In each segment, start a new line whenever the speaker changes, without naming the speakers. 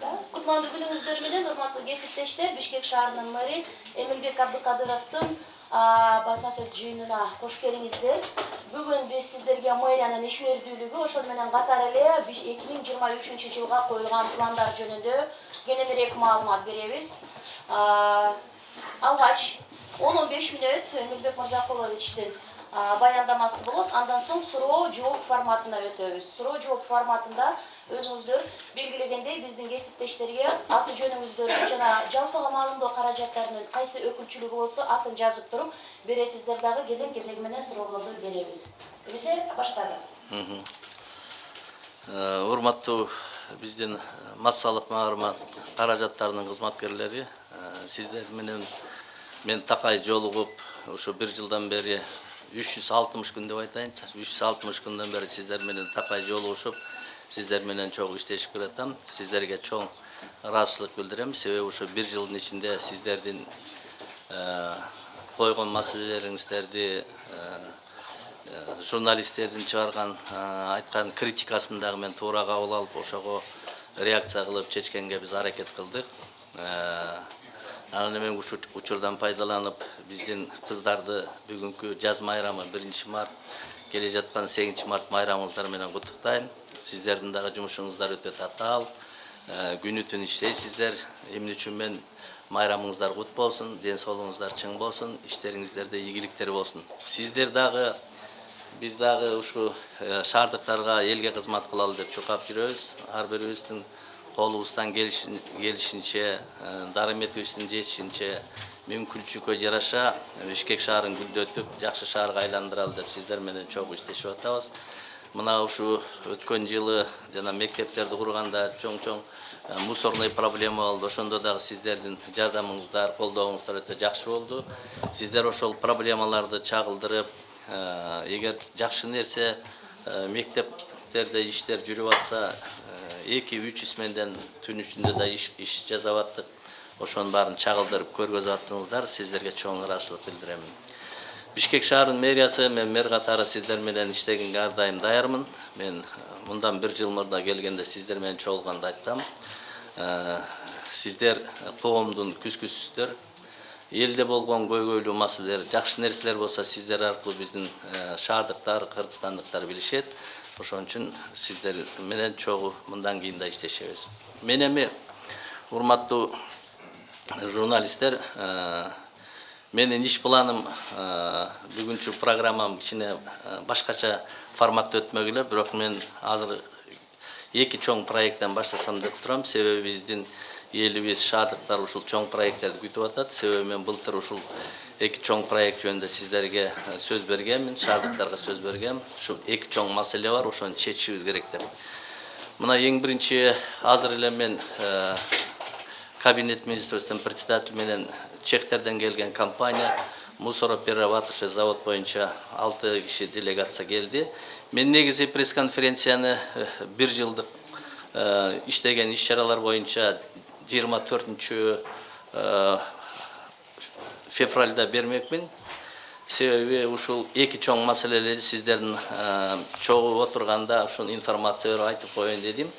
кутмандуу күнүңүздөр менен урматтуу кесиптештер бишкек шаарынын мэри эмилбек абдыкадыровдун басма сөз жыйынына кош келиңиздер бүгүн биз сиздерге мэриянын ишмердүүлүгү ошол менен катар эле эки миң жыйырма үчүнчү жылга коюлган пландар жөнүндө кененирээк маалымат беребиз алгач он он беш мүнөт эмилбек мырзакуловичтин баяндамасы болот андан соң суроо жооп форматына өтөбүз суроо жооп форматында өзүңүздөр белгилегендей биздин кесиптештерге аты жөнүңүздөрдү жана жалпыга маалымдоо каражаттарынын кайсы өкүлчүлүгү болсо атын жазып туруп бересиздер дагы кезең кезеги менен суроолорду беребиз эмесе баштадык
урматтуу биздин массалык маарума каражаттарынын кызматкерлери сиздер менен мен такай жолугуп ушу бир жылдан бери үч жүз алтымыш күн деп айтайынчы үч жүз алтымыш күндөн бери сиздер менен такай жолугушуп сиздер менен чогуу иштешип келатам сиздерге чоң ыраазычылык билдирем себеби ушу бир жылдын ичинде сиздердин койгон маселелериңиздерди журналисттердин чыгарган айткан критикасын дагы мен туура кабыл алып ошого реакция кылып чечкенге биз аракет кылдык анан эми учурдан пайдаланып биздин кыздарды бүгүнкү жаз майрамы биринчи март келе жаткан сегизинчи март майрамыңыздар менен куттуктайм сиздердин дагы жумушуңуздар өтө татаал күнү түн иштейсиздер эмне үчүн мен майрамыңыздар кут болсун ден соолугуңуздар чың болсун иштериңиздерде ийгиликтер болсун сиздер дагы биз дагы ушу шаардыктарга элге кызмат кылалы деп чуркап жүрөбүз ар бирибиздин колубуздан келишинче дарыметибиздин жетишинче мүмкүнчүлүккө жараша бишкек шаарын гүлдөтүп жакшы шаарга айландыралы деп сиздер менен чогуу иштешип атабыз мына ушу өткөн жылы жана мектептерди курганда чоң чоң мусорный проблема болду. Ошондо дагы сиздердин жардамыңыздар колдооңуздар өтө жакшы болду. Сиздер ошол проблемаларды чагылдырып эгер жакшы нерсе мектептерде иштер жүрүп атса эки үч сменден түн ичинде да иш жасап аттык. Ошонун баарын чагылдырып көргөзүп аттыңыздар. Сиздерге чоң ыраазычылык билдирем. Бишкек шаарынын мэриясы мен мэр катары сиздер менен иштегенге ар дайым мен мындан бир жыл мурда келгенде сиздер менен чогулганда айткам сиздер коомдун күзгүсүсүздөр элде болгон көйгөйлүү маселелер жакшы нерселер болсо сиздер аркылуу биздин шаардыктар кыргызстандыктар билишет. Ошон үчүн сиздер менен чогуу мындан кийин да иштешебиз. Мен эми урматтуу журналисттер менин иш планым бүгүнкү программам кичине башкача форматта өтмөк эле бирок мен азыр эки чоң проекттен баштасам деп турам. Себеби биздин элибиз шаардыктар ушул чоң проекттерди күтүп атат. Себеби мен былтыр ушул эки чоң проект жөнүндө сиздерге сөз бергенмин шаардыктарга сөз бергем. Ушул эки чоң маселе бар ошону чечишибиз керек деп. Мына эң биринчи азыр эле мен кабинет министрибиздин председатель менен чектерден келген компания мусороперерабатывающий завод боюнча алты киши делегация келди мен негизи пресс конференцияны бир жылдык иштеген иш чаралар боюнча жыйырма төртүнчү февральда бермекмин себеби ушул эки чоң маселелерди сиздердин чогуу отурганда ушул информация берип айтып коеюн дедим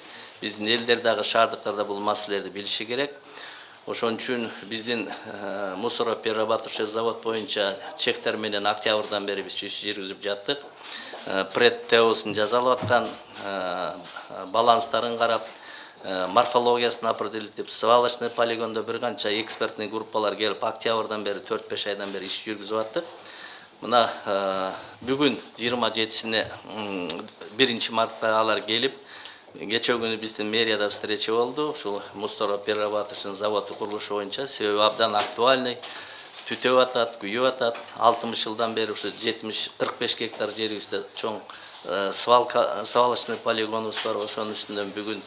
биздин элдер дагы шаардыктарда бул маселелерди билиши керек ошон үчүн биздин мусороперерабатывающий завод боюнча чектер менен октябрдан бери биз иш жүргүзүп жаттык. Пред теосун жасалып аткан баланстарын карап морфологиясын определить свалочный полигондо бир канча экспертный группалар келип октябрдан бери төрт беш айдан бери иш жүргүзүп аттык. Мына бүгүн жыйырма жетисине биринчи мартта алар келип кечээ күнү биздин мэрияда встреча болду ушул мусороперерабатывающий заводу курулушу боюнча себеби абдан актуальный түтөп атат күйүп атат алтымыш жылдан бери ушу жетимиш кырк беш гектар жерибизде чоң свалка свалочный полигонубуз бар ошонун үстүнөн бүгүн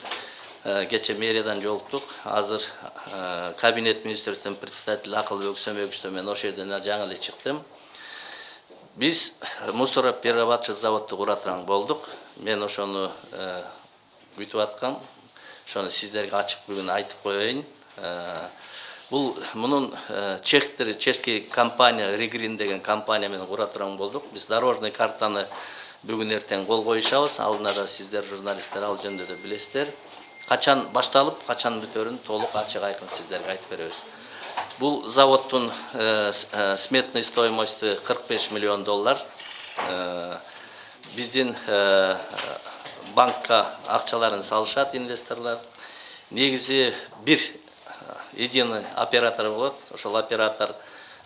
кече мэриядан жолуктук азыр кабинет министрибиздин председатель акылбек сөмөгүчтө мен ошол жерден жаңы эле чыктым биз мусороперерабатывающий заводду кура турган болдук мен ошону күтүп аткам ошону сиздерге ачык бүгүн айтып коеюн бул мунун чехтер чешский компания регрин деген компания менен кура турган болдук биз дорожный картаны бүгүн эртең кол коюшабыз алдына да сиздер журналисттер ал жөнүндө да билесиздер качан башталып качан бүтөрүн толук ачык айкын сиздерге айтып беребиз бул заводдун сметный стоимости 45 миллион доллар. Биздин банкқа ақшаларын салышат инвесторлар. Негізі бір э, единый оператор болады ошол оператор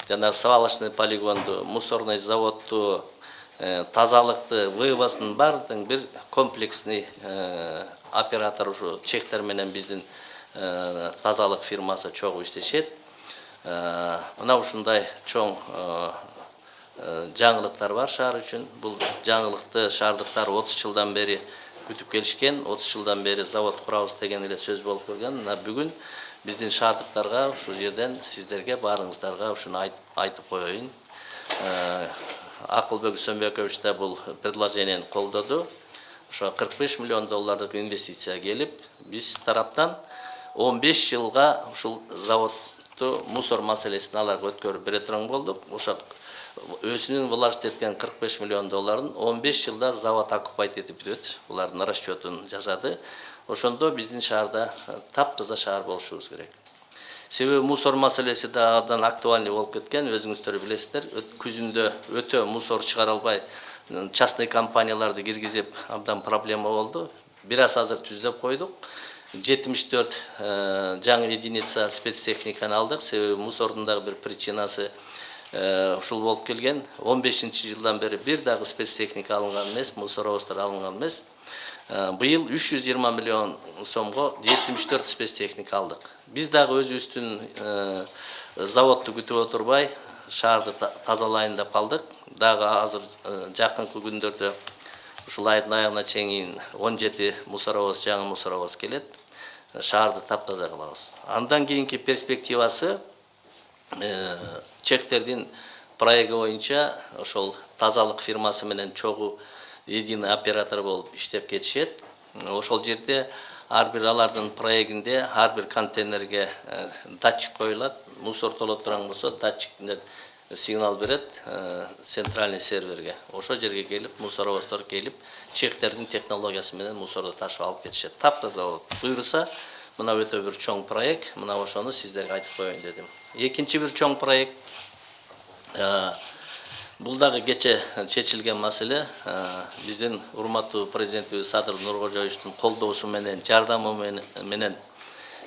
жаңағы свалочный полигонду мусорный заводты ә, э, тазалықты вывоздың бардың бір комплексный э, оператор уже чектер менен біздің ә, тазалық фирмасы чогуу иштешет. Мына ушундай чоң жаңылықтар бар шаар үчүн. Бул жаңылықты шаардыктар отуз жылдан бери күтүп келишкен отуз жылдан бери завод курабыз деген эле сөз болуп келген. Мына бүгүн биздин шаардыктарга ушул жерден сиздерге баарыңыздарга ушуну айт- айтып коеюн. Э, акылбек сөнбекович да бул предложениени колдоду. Ошо 45 миллион доллардык инвестиция келип биз тараптан 15 жылга ушул заводду мусор маселесин аларга өткөрүп бере турган болдук. Ошо өзүнүн вложить эткен 45 миллион долларын 15 жылда завод оккупать этип бүтөт булардын расчетун жасады. Ошондо биздин шаарда э, таптаза шаар болушубуз керек. Себеби мусор маселеси да абдан актуальный болуп кеткен. Өзүңүздөр билесиздер күзүндө өтө мусор чыгара албай частный компанияларды киргизип абдан проблема болду. Бир аз азыр түздөп койдук. Жетимиш төрт жаңы единица спецтехниканы алдык. Себеби мусордун дагы бир причинасы э, ушул болуп келген. Он бешинчи жылдан бери бир дагы спецтехника алынган эмес мусоровоздор алынган эмес. Э, быйыл үч жүз жыйырма миллион сомго жетимиш төрт спецтехника алдык. Биз дагы өзүбүздүн э, заводду күтүп отурбай шаарды та- тазалайын деп калдык. Дагы азыр э, жакынкы күндөрдө ушул айдын аягына чейин он жети мусоровоз жаңы мусоровоз келет. Э, шаарды таптаза кылабыз. Андан кийинки перспективасы чехтердин проекти боюнча ошол тазалык фирмасы менен чогуу единый оператор болуп иштеп кетишет. Ошол жерде ар бир алардын проектинде ар бир контейнерге э, датчик коюлат. Мусор толо турган болсо датчиктен сигнал берет э, центральный серверге. Ошол жерге келип мусоровоздор келип чехтердин технологиясы менен мусорду ташып алып кетишет. Таптаза болот буюрса мына өтө бир чоң проект. Мына ошону сиздерге айтып коеюн дедим. Экинчи бир чоң проект бул дагы кече чечилген маселе. Э, биздин урматтуу президентибиз садыр нуркожоевичтин колдоосу менен жардамы менен-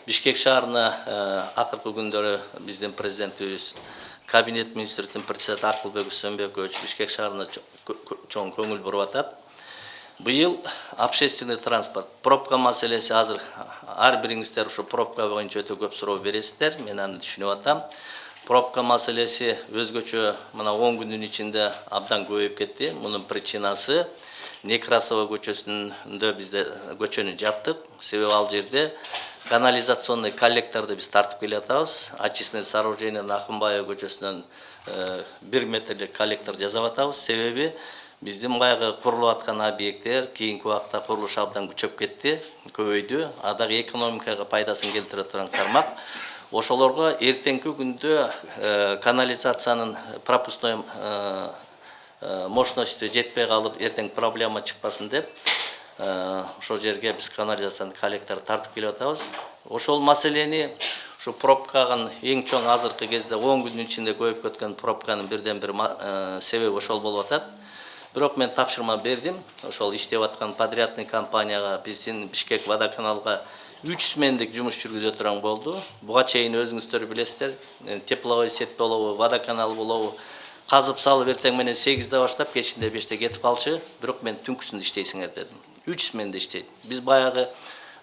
бишкек шаарына э, акыркы күндөрү биздин президентибиз кабинет министрдин председатель акылбек сөнбекович бишкек шаарына чоң көңүл буруп атат. Быйыл общественный транспорт пробка маселеси азыр ар бириңиздер ушу пробка боюнча өтө көп суроо бересиздер. Мен аны түшүнүп атам пробка маселеси өзгөчө мына он күндүн ичинде абдан көбөйүп кетти. Мунун причинасы некрасова көчөсүндө бизде көчөнү жаптык. Себеби ал жерде канализационный коллекторду биз тартып келе атабыз очистный сооружениенин акынбаева көчөсүнөн э, бир метрлик коллектор жасап атабыз себеби биздин баягы курулуп аткан объекттер кийинки убакта курулуш абдан күчөп кетти көбөйдү. А дагы экономикага пайдасын келтире турган тармак. Ошолорго эртеңки күндө э, канализациянын пропускной э, э, мощностью жетпей калып эртең проблема чыкпасын деп ошол жерге биз канализациянын коллектор тартып келип атабыз. Ошол маселени ушу пробканын эң чоң азыркы кезде он күндүн ичинде көбөйүп кеткен пробканын бирден бир себеби ошол болуп атат. Бирок мен тапшырма бердим. Ошол иштеп аткан подрядный компанияга биздин бишкек водоканалга үч смендик жумуш жүргүзө турган болду буга чейин өзүңүздөр билесиздер тепловой сеть болобу водоканал болобу казып салып эртең менен сегизде баштап кечинде беште кетип калчу бирок мен түнкүсүн иштейсиңер дедим үч сменде иштейт биз баягы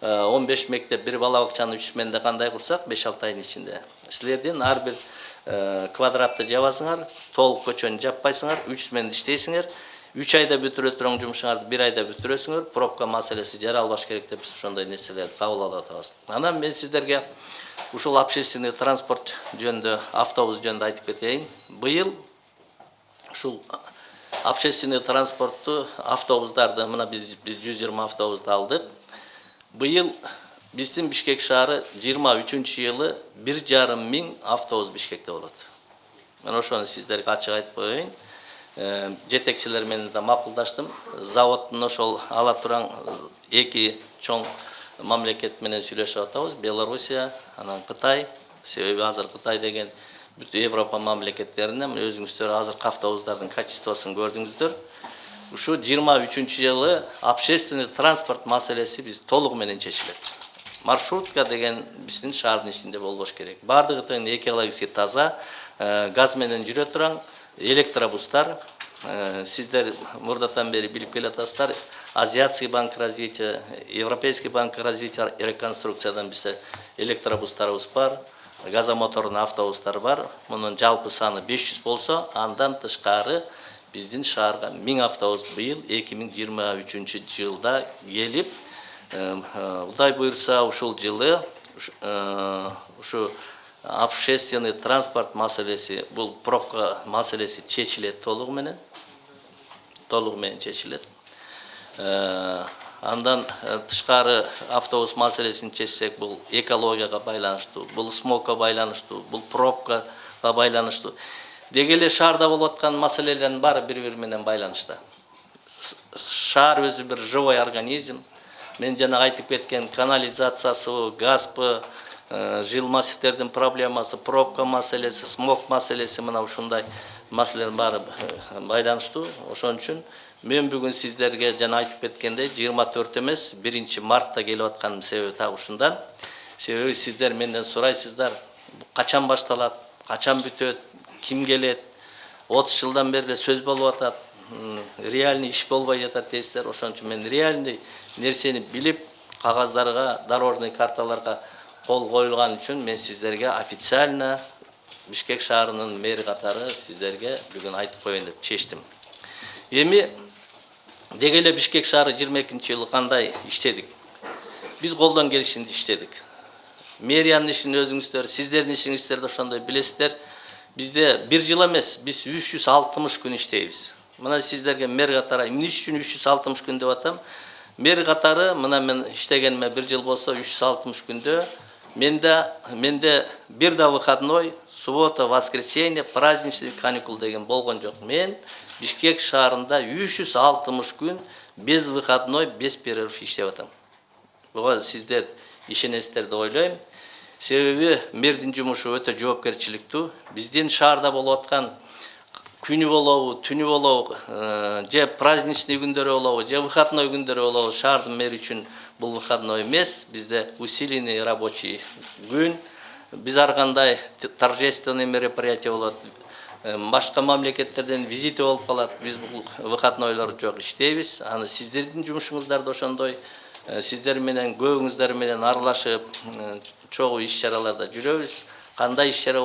он беш мектеп бир бала бакчаны үч сменде кандай курсак беш алты айдын ичинде силердин ар бир квадратты жабасыңар толук көчөнү жаппайсыңар үч сменде иштейсиңер үч айда бүтүрө турган жумушуңарды бир айда бүтүрөсүңөр пробка маселеси жаралбаш керек деп биз ошондой нерселерди кабыл алып атабыз анан мен сиздерге ушул общественный транспорт жөнүндө автобус жөнүндө айтып кетейин быйыл ушул общественный транспортту автобустарды мына биз биз жүз жыйырма автобусту алдык быйыл биздин бишкек шаары жыйырма үчүнчү жылы бир жарым миң автобус бишкекте болот мен ошону сиздерге ачык айтып коеюн жетекчилер менен да макулдаштым. Заводдун ошол ала турган э, эки чоң мамлекет менен сүйлөшүп атабыз. Белоруссия анан кытай себеби азыр кытай деген бүт европа мамлекеттеринен. Өзүңүздөр азыркы автобустардын качествосун көрдүңүздөр. Ушу жыйырма үчүнчү жылы общественный транспорт маселеси биз толугу менен чечилет. Маршрутка деген биздин шаардын ичинде болбош керек. Баардыгы тең экологически таза э, газ менен жүрө турган электробустар. Э, сиздер мурдатан бери билип келатасыздар азиатский банк развития европейский банк развития и реконструкциядан бизде электробустарыбыз бар газомотордуу автобустар бар. Мунун жалпы саны 500 болсо андан тышкары биздин шаарга 1000 автобус быйыл 2023 жылда келип э, э, кудай буюрса ушул жылы ушу общественный транспорт мәселесі бұл пробка мәселесі шешіледі толығыменен толығымен шешіледі э, андан э, тышқары автобус мәселесін шешсек бұл экологияға байланышты бұл смогқа байланышты бұл пробкаға байланышты деги шарда шаарда болуп аткан маселелердин баары бири бири менен байланышта шаар өзү бир живой организм. Мен жана айтып кеткен канализациясы, газбы жыл массивтердин проблемасы пробка маселеси смог маселеси мына ушундай маселелердин баары байланыштуу ошон үчүн мен бүгүн сиздерге жана айтып кеткендей жыйырма эмес биринчи мартта келип атканымдын себеби так ушундан. Себеби сиздер менден сурайсыздар. Качан башталат качан бүтөт ким келет? Отуз жылдан бери эле сөз болуп атат реальный иш болбой жатат дейсиздер ошон үчүн мен реальный нерсени билип кагаздарга дорожный карталарга кол коюлган үчүн мен сиздерге официально бишкек шаарынын мэри катары сиздерге бүгүн айтып коеюн деп чечтим эми деги бишкек шаары жыйырма экинчи жылы кандай иштедик биз колдон келишинче иштедик мэриянын ишин өзүңүздөр сиздердин ишиңиздер да ошондой билесиздер бизде бир жыл эмес биз үч жүз алтымыш күн иштейбиз мына сиздерге мэр катары эмне үчүн үч жүз күн деп атам мэр катары мына мен иштегениме бир жыл болсо үч жүз алтымыш күндө менде менде бир да выходной суббота воскресенье праздничный каникул деген болгон жок мен бишкек шаарында үч жүз алтымыш күн без выходной без перерыв иштеп атам. Буга сиздер ишенесиздер деп ойлойм себеби мэрдин жумушу өтө жоопкерчиликтүү биздин шаарда болуп аткан күнү болобу түнү болобу же праздничный күндөрү болобу же выходной күндөрү болобу шаардын мэри үчүн бул выходной эмес бизде усиленный рабочий күн. Биз ар кандай торжественный мероприятие болот башка мамлекеттерден визиты болуп калат биз бул выходнойлор жок иштейбиз аны сиздердин жумушуңуздар да ошондой. Сиздер менен көбүңүздөр менен аралашып чогуу иш чараларда кандай иш чара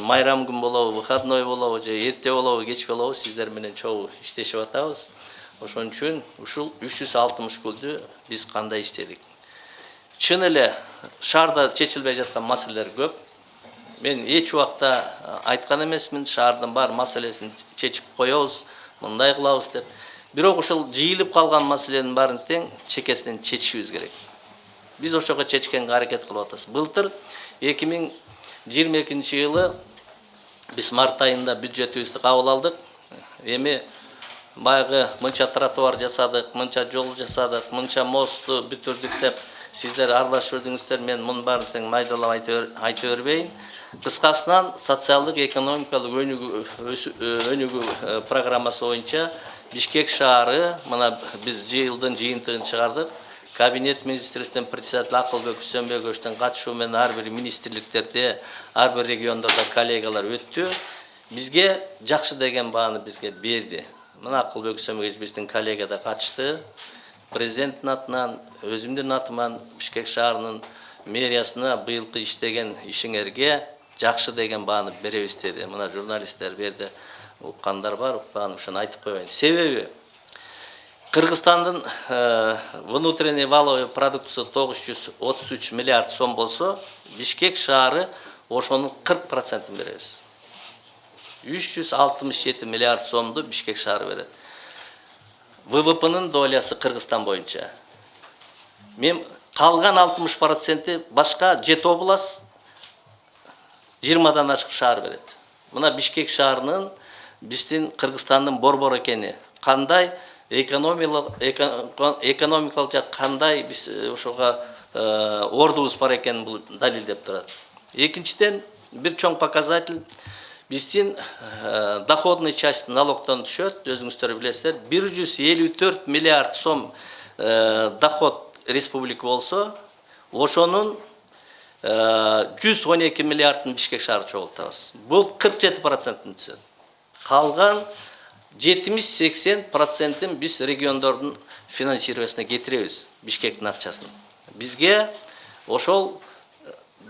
майрам күн выходной болобу же эрте болобу кеч болобу сиздер менен чогуу ошон үчүн ушул үч жүз алтымыш күндү биз кандай иштедик. Чын эле шаарда чечилбей жаткан маселелер көп. Мен эч убакта айткан эмесмин шаардын бар маселесин чечип коебуз мындай кылабыз деп. Бирок ушул жыйылып калган маселенин баарын тең чекесинен чечишибиз керек. Биз ошого чечкенге аракет кылып атабыз. Былтыр эки миң жыйырма экинчи жылы биз март айында бюджетибизди кабыл алдык. Эми баягы мынча тротуар жасадык мынча жол жасадык мынча мостту бүтүрдүк деп сиздер аралашып жүрдүңүздөр мен мунун баарын тең майдалап айта бербейин кыскасынан социалдык экономикалык өнүгүү программасы боюнча бишкек шаары мына биз жылдын жыйынтыгын чыгардык кабинет министрликтен председатель акылбек үсөнбековичтин катышуу менен ар бир министрликтерде ар бир региондордо коллегалар өттү бизге жакшы деген бааны бизге берди мына акылбек үсөнбекович биздин коллега да катышты. Президенттин атынан өзүмдүн атыман бишкек шаарынын мэриясына быйылкы иштеген ишиңерге жакшы деген бааны беребиз деди. Мына журналисттер бул жерде уккандар бар укпаган ошону айтып коеюн. Себеби кыргызстандын внутренний валовый продуктысы тогуз жүз отуз үч миллиард сом болсо бишкек шаары ошонун кырк процентин беребиз үч жүз алтымыш жети миллиард сомду бишкек шаары берет ввпнын долясы кыргызстан боюнча мен калган алтымыш проценти башка жети область жыйырмадан ашык шаар берет мына бишкек шаарынын биздин кыргызстандын борбор экени кандай экономикалык эко- экономикалык жак кандай биз э, ошого э, ордубуз бар экенин бул далилдеп турат экинчиден бир чоң показатель биздин э, доходный часть налогтон түшөт өзүңүздөр билесиздер бир жүз элүү төрт миллиард сом э, доход республика болсо ошонун жүз он эки миллиардын бишкек шаары чогултабыз жети проценттин түсөт калган жетимиш сексен процентин биз региондордун финансированиясына кетиребиз бишкектин акчасын. Бизге ошол э,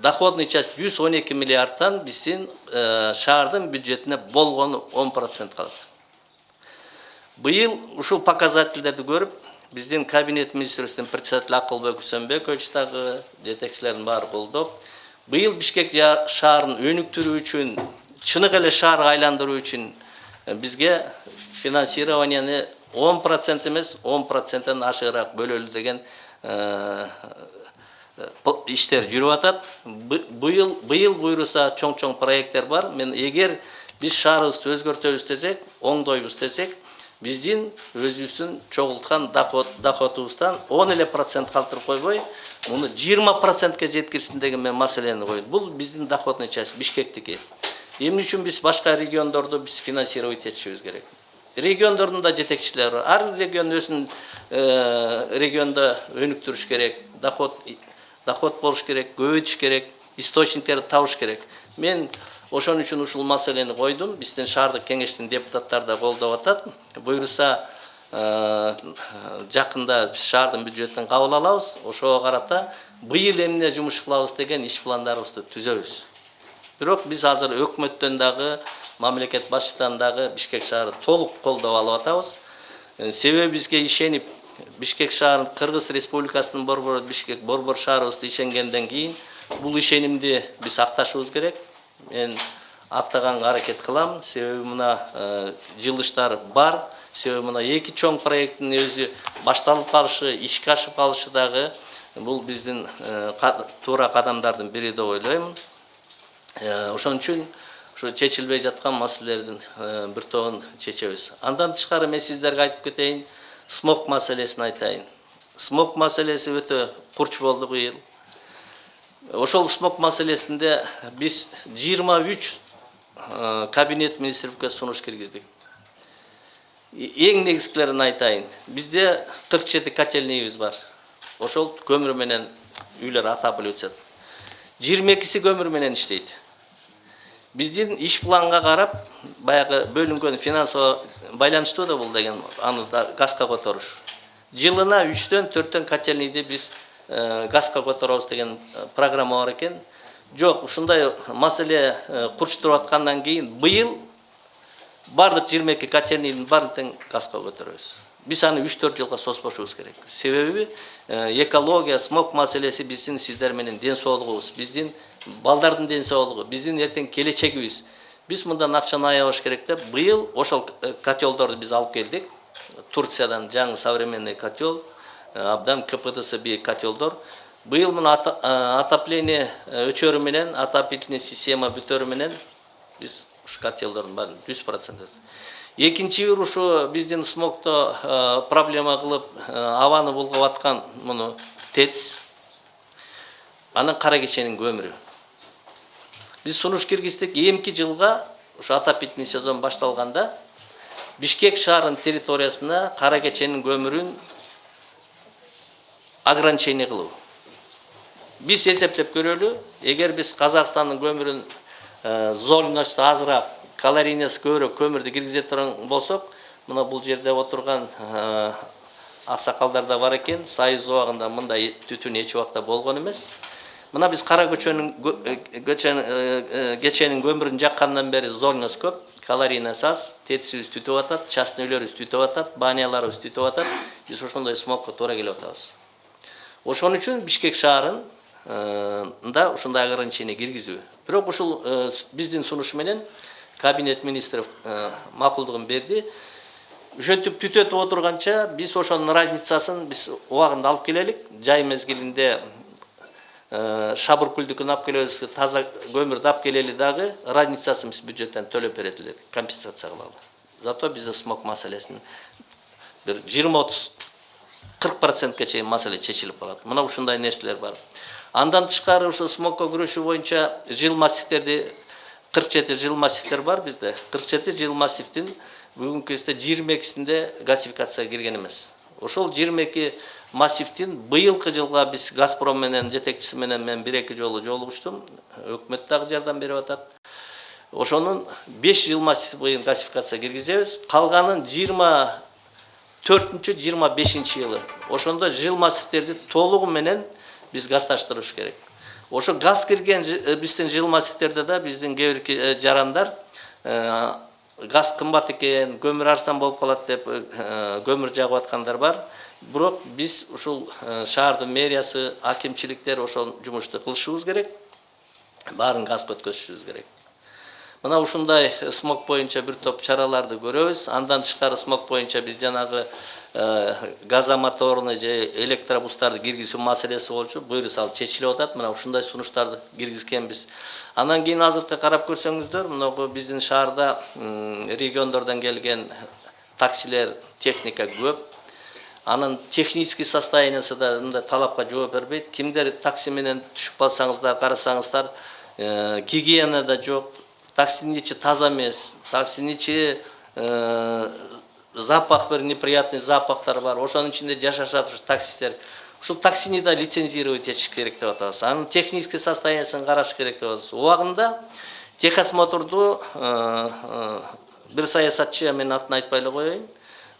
доходный часть жүз он эки миллиардтан биздин шаардын бюджетине болгону он процент калат быйыл ушул показательдерди көрүп биздин кабинет министрлигинин председатели акылбек үсөнбекович дагы жетекчилердин баары колдоп быйыл бишкек шаарын өнүктүрүү үчүн чыныгы эле шаарга айландыруу үчүн э, бизге финансированияны он процент эмес он проценттен ашыгыраак бөлөлү деген э, иштер жүрүп атат Бы- быйыл быйыл буйруса чоң чоң проекттер бар. Мен эгер биз шаарыбызды өзгөртөбүз десек оңдойбуз десек биздин өзүбүздүн чогулткан доход доходубуздан он эле процент калтырып койбой муну жыйырма процентке жеткирсин деген мен маселени койдум бул биздин доходный часть бишкектики эмне үчүн биз башка региондорду биз финансировать этишибиз керек. Региондордун да жетекчилери бар. Ар регион өзүнүн э, региондо өнүктүрүш керек. Доход доход болуш керек көбөйтүш керек источниктерди табыш керек. Мен ошон үчүн ушул маселени койдум. Биздин шаардык кеңештин депутаттары да колдоп атат. Буюрса э, жакында биз шаардын бюджетин кабыл алабыз. Ошого карата быйыл эмне жумуш кылабыз деген иш пландарыбызды түзөбүз. Бирок биз азыр өкмөттөн дагы мамлекет башчыдан дагы бишкек шаары толук колдоп алып атабыз. Э, себеби бизге ишенип бишкек шаарын кыргыз республикасынын борбору бишкек борбор шаарыбызды ишенгенден кийин бул ишенимди биз акташыбыз керек. Мен актаганга аракет кылам. Себеби мына э, жылыштар бар. Себеби мына эки чоң проекттин өзү башталып калышы ишке ашып калышы дагы бул биздин э, туура кадамдардын бири деп ойлойм. Э, ошон үчүн ушу чечилбей жаткан маселелердин бир тобун чечебиз. Андан тышкары мен сиздерге айтып кетейин смог маселесин айтайын смог маселеси өтө курч болду быйыл ошол смог биз жыйырма үч кабинет министрликке сунуш киргиздик И- эң негизгилерин айтайын кырк жети котельныйыбыз бар ошол көмүр менен үйлөр отапливать этишет жыйырма экиси көмүр менен иштейт биздин иш планга карап баягы бөлүнгөн финансово байланыштуу да бул деген аны да газга которуш жылына үчтөн төрттөн котельныйды биз э, газга которобуз деген э, программа бар экен жок ушундай маселе э, курч туруп аткандан кийин быйыл баардык жыйырма эки котельныйдын баарын тең газга көтөрөбүз биз аны үч төрт жылга созбошубуз керек. Себеби э, экология смог маселеси биздин сиздер менен ден соолугубуз биздин балдардын ден соолугу биздин эртең келечегибиз. Биз мындан акчаны аябаш керек деп быйыл ошол э, котелдорду биз алып келдик. Турциядан жаңы современный котел э, абдан кпдсы бийик котелдор быйыл мына э, отопление өчөрү менен отопительный система бүтөрү менен биз ушу котелдордун баарын жүз процент экинчи бир ушу биздин смогто проблема кылып абаны булгап аткан муну тэц анан кара кеченин көмүрү. Биз сунуш киргиздик эмки жылга ушу отопительный сезон башталганда бишкек шаарынын территориясына кара кеченин көмүрүн ограничение кылуу. Биз эсептеп көрөлү эгер биз казакстандын көмүрүн зольносту азыраак калорийнасы көбүрөөк көмүрдү киргизе турган болсок мына бул жерде отурган э, аксакалдар да бар экен. Союз убагында мындай түтүн эч убакта болгон эмес. Мына биз кара көчөнүн кө- э, э, э, кеченин көмүрүн жаккандан бери зольность көп. Калорийнасы аз тетисибиз түтүп атат частный үйлөрүбүз түтүп атат баняларыбыз түтүп атат биз ошондой смогко туура келип атабыз ошон үчүн бишкек шаарында ушундай ограничение киргизүү. Бирок ушул биздин сунуш менен кабинет министров макулдугун берди. Ушинтип түтөтүп отурганча биз ошонун разницасын биз убагында алып келелик. Жай мезгилинде э, шабыркүлдүкүн алып келебиз таза көмүрдү алып келели дагы разницасын биз бюджеттен төлөп берет элек компенсация кылалы зато бизде смог маселесин бир жыйырма отуз кырк процентке чейин маселе чечилип калат. Мына ушундай нерселер бар. Андан тышкары ушул смокко күрөшүү боюнча жыл массивтерди кырк жети жыл массивтер бар бизде. Кырк жети жыл массивдин бүгүнкү кезде жыйырма экисинде газификацияга кирген эмес. Ошол жыйырма эки массивдин быйылкы жылга биз газпром менен жетекчиси менен мен бир эки жолу жолугуштум өкмөт дагы жардам берип атат ошонун беш жыл массив быйыл газификацияга киргизебиз калганын жыйырма төртүнчү жыйырма бешинчи жылы ошондо жыл массивтерди толугу менен биз газдаштырыш керек ошо газ кирген биздин жыл массивтерде да биздин кээ бир жарандар газ кымбат экен көмүр арзан болуп калат деп көмүр жагып аткандар бар бирок биз ушул шаардын мэриясы акимчиликтер ошол жумушту кылышыбыз керек баарын газга өткөзүшүбүз керек мына ушундай смог боюнча бир топ чараларды көрөбүз андан тышкары смог боюнча биз жанагы газомоторный же электробустарды киргизүү маселеси болчу буюрса ал чечилип атат мына ушундай сунуштарды киргизгенбиз андан кийин азыркы карап көрсөңүздөр мынагу биздин шаарда м, региондордон келген таксилер техника көп анын технический состояниясы да мындай талапка жооп бербейт. Кимдер такси менен түшүп калсаңыздар карасаңыздар э, гигиена да жок. Таксинин ичи таза эмес. Таксинин ичи э, запах бир неприятный запахтар бар. Ошонун ичинде жашашат ушу таксисттер. Ушул таксини да лицензировать этиш керек деп атабыз. Анын технический состояниясын караш керек деп атабыз. Убагында техосмотрду э, бир саясатчы мен атын айтпай эле коеюн.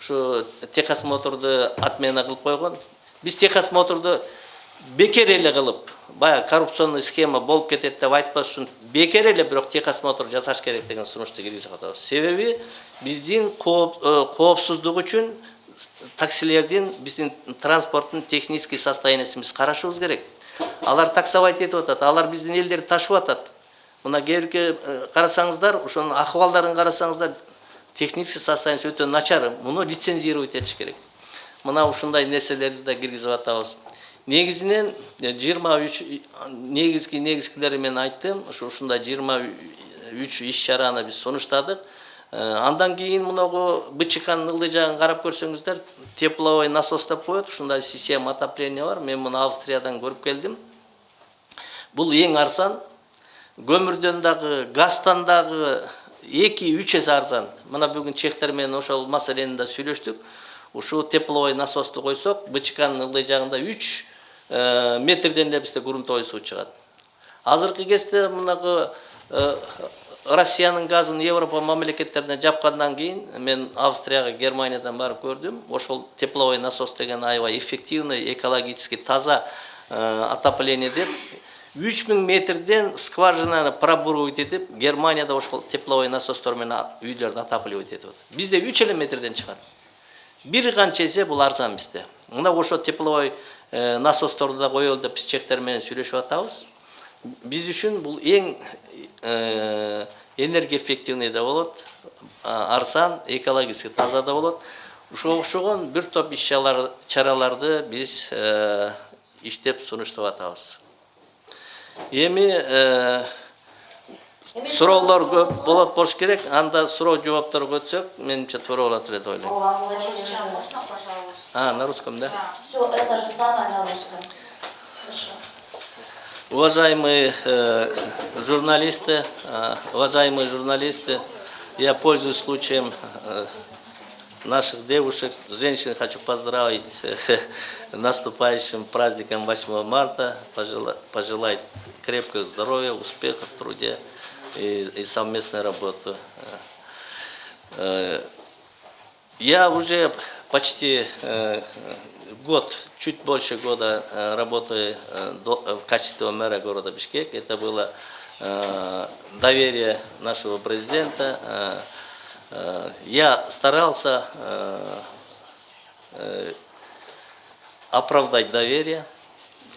Ушу техосмотрду отмена кылып койгон биз техосмотрду бекер эле кылып баягы коррупционный схема болуп кетет деп айтпаш үчүн бекер эле бирок техосмотр жасаш керек деген сунушту киргизип атабыз себеби биздин кооп- коопсуздук үчүн таксилердин биздин транспорттун технический состояниясын биз карашыбыз керек. Алар таксовать этип атат алар биздин элдерди ташып атат мына кээ бирки карасаңыздар ошонун акыбалдарын карасаңыздар технический состояниясы өтө начар муну лицензировать этиш керек. Мына ушундай нерселерди да киргизип атабыз негизинен жыйырма үч негизги негизгилери мен айттым ушу ушундай жыйырма үч иш чараны биз сунуштадык андан кийин мынагу бчкнын ылдый жагын карап көрсөңүздөр тепловой насос деп коет ушундай система отопления бар. Мен муну австриядан көрүп келдим бул эң арзан. Көмүрдөн дагы газдан дагы эки үч эсе арзан. Мына бүгүн чехтер менен ошол маселени да сүйлөштүк ушул тепловой насосту койсок бчкнын ылдый жагында үч э, метрден эле бизде грунтовый суу чыгат. Азыркы кезде мынагы э, россиянын газын европа мамлекеттерине жапкандан кийин мен австрияга германиядан барып көрдүм. Ошол тепловой насос деген аябай эффективный экологически таза э, отопление деп. Үч миң метрден скважинаны пробуривать этип германияда ошол тепловой насостор менен а- үйлөрдү отапливать этип атат бизде үч эле метрден чыгат бир канча эсе бул арзан бизде мына ошо тепловой насосторду да коелу деп биз чектер менен сүйлөшүп атабыз биз үчүн бул эң энергоэффективный да болот арзан экологически таза да болот ушуга окшогон бир топ иш чаралар- чараларды биз иштеп сунуштап атабыз эми суроолор көп болот болуш керек анда суроо жоопторго өтсөк менимче туура болот эле деп ойлойм а на русском да
Все это же самое на русском.
Уважаемые э, журналисты, э, уважаемые журналисты, я пользуюсь случаем э, наших девушек, женщин хочу поздравить наступающим праздником 8 марта, пожелать, пожелать крепкого здоровья, успехов в труде и, и совместной работы. Э, я уже почти э, год, чуть больше года э, работаю в качестве мэра города Бишкек. Это было доверие нашего президента. Э, Я старался э, э, оправдать доверие.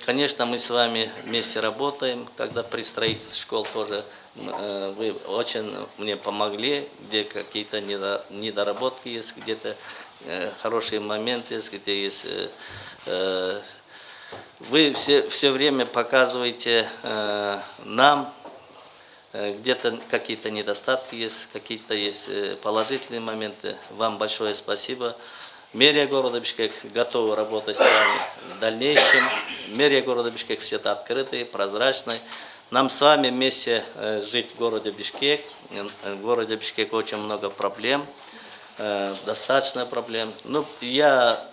Конечно, мы с вами вместе работаем, когда при строительстве школ тоже вы очень мне помогли, где какие-то недо- недоработки есть, где-то хорошие моменты есть, где есть... Вы все, все время показываете нам, где-то какие-то недостатки есть, какие-то есть э, положительные моменты. Вам большое спасибо. Мэрия города Бишкек готова работать с вами в дальнейшем. Мэрия города Бишкек всегда открытый, прозрачный. Нам с вами вместе э, жить в городе Бишкек. Э, В городе Бишкек очень много проблем, э, достаточно проблем. Ну, я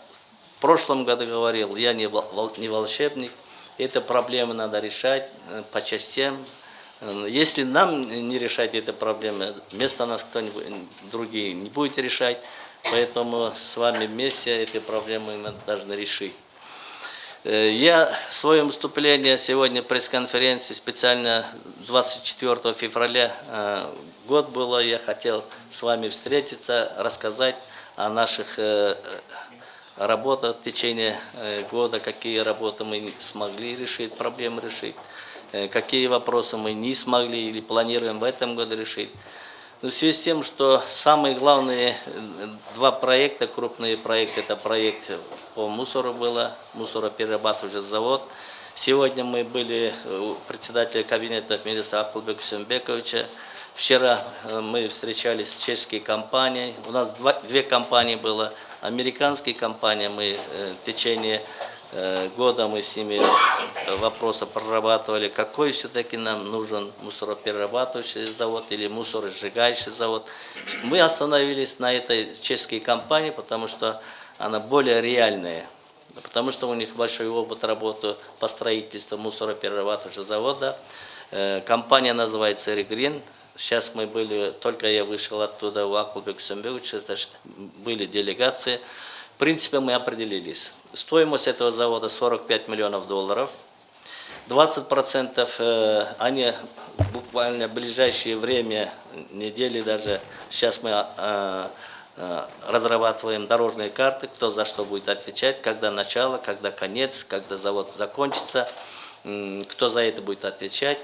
в прошлом году говорил, я не, вол- вол- не волшебник. Эти проблемы надо решать э, по частям. Э, Если нам не решать эти проблемы, вместо нас кто-нибудь другие не будет решать. Поэтому с вами вместе эти проблемы мы должны решить. Э, Я свое выступление сегодня пресс-конференции специально 24 февраля э, год было, я хотел с вами встретиться, рассказать о наших э, работах в течение года, какие работы мы смогли решить, проблемы решить, какие вопросы мы не смогли или планируем в этом году решить. Но в связи с тем, что самые главные э, два проекта, крупные проекты, это проект по мусору было, мусороперерабатывающий завод. Сегодня мы были у председателя кабинета министра Акулбека Сюмбековича. Вчера э, мы встречались с чешской компанией. У нас два- две компании было. Американские компании мы э, в течение э, года мы с ними э, вопросы прорабатывали, какой все-таки нам нужен мусороперерабатывающий завод или мусоросжигающий завод. Мы остановились на этой чешской компании, потому что она более реальная, потому что у них большой опыт работы по строительству мусороперерабатывающего завода. Э, Компания называется «Регрин». Сейчас мы были, только я вышел оттуда, у Акулбек Сумбевича, были делегации. В принципе, мы определились. Стоимость этого завода 45 миллионов долларов. 20% э, они буквально в ближайшее время, недели даже, сейчас мы э, э, разрабатываем дорожные карты, кто за что будет отвечать, когда начало, когда конец, когда завод закончится, кто за это будет отвечать.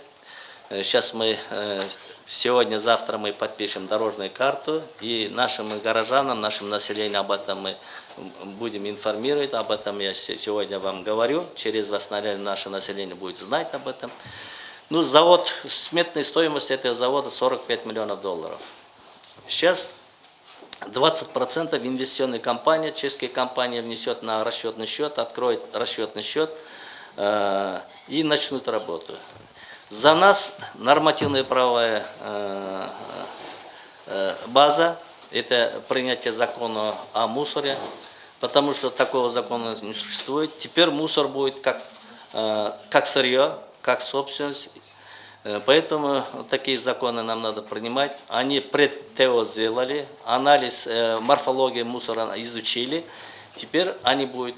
Сейчас мы, э, сегодня-завтра мы подпишем дорожную карту, и нашим горожанам, нашим населению об этом мы будем информировать, об этом я се- сегодня вам говорю, через наверное, наше население будет знать об этом. Ну, завод, сметная стоимость этого завода 45 миллионов долларов. Сейчас 20% инвестиционная компания, чешская компания внесет на расчетный счет, откроет расчетный счет э, и начнут работу. За нас нормативная правовая э, э, база, это принятие закона о мусоре, потому что такого закона не существует. Теперь мусор будет как, э, как сырье, как собственность. Э, Поэтому такие законы нам надо принимать. Они предтео сделали, анализ э, морфологии мусора изучили. Теперь они будут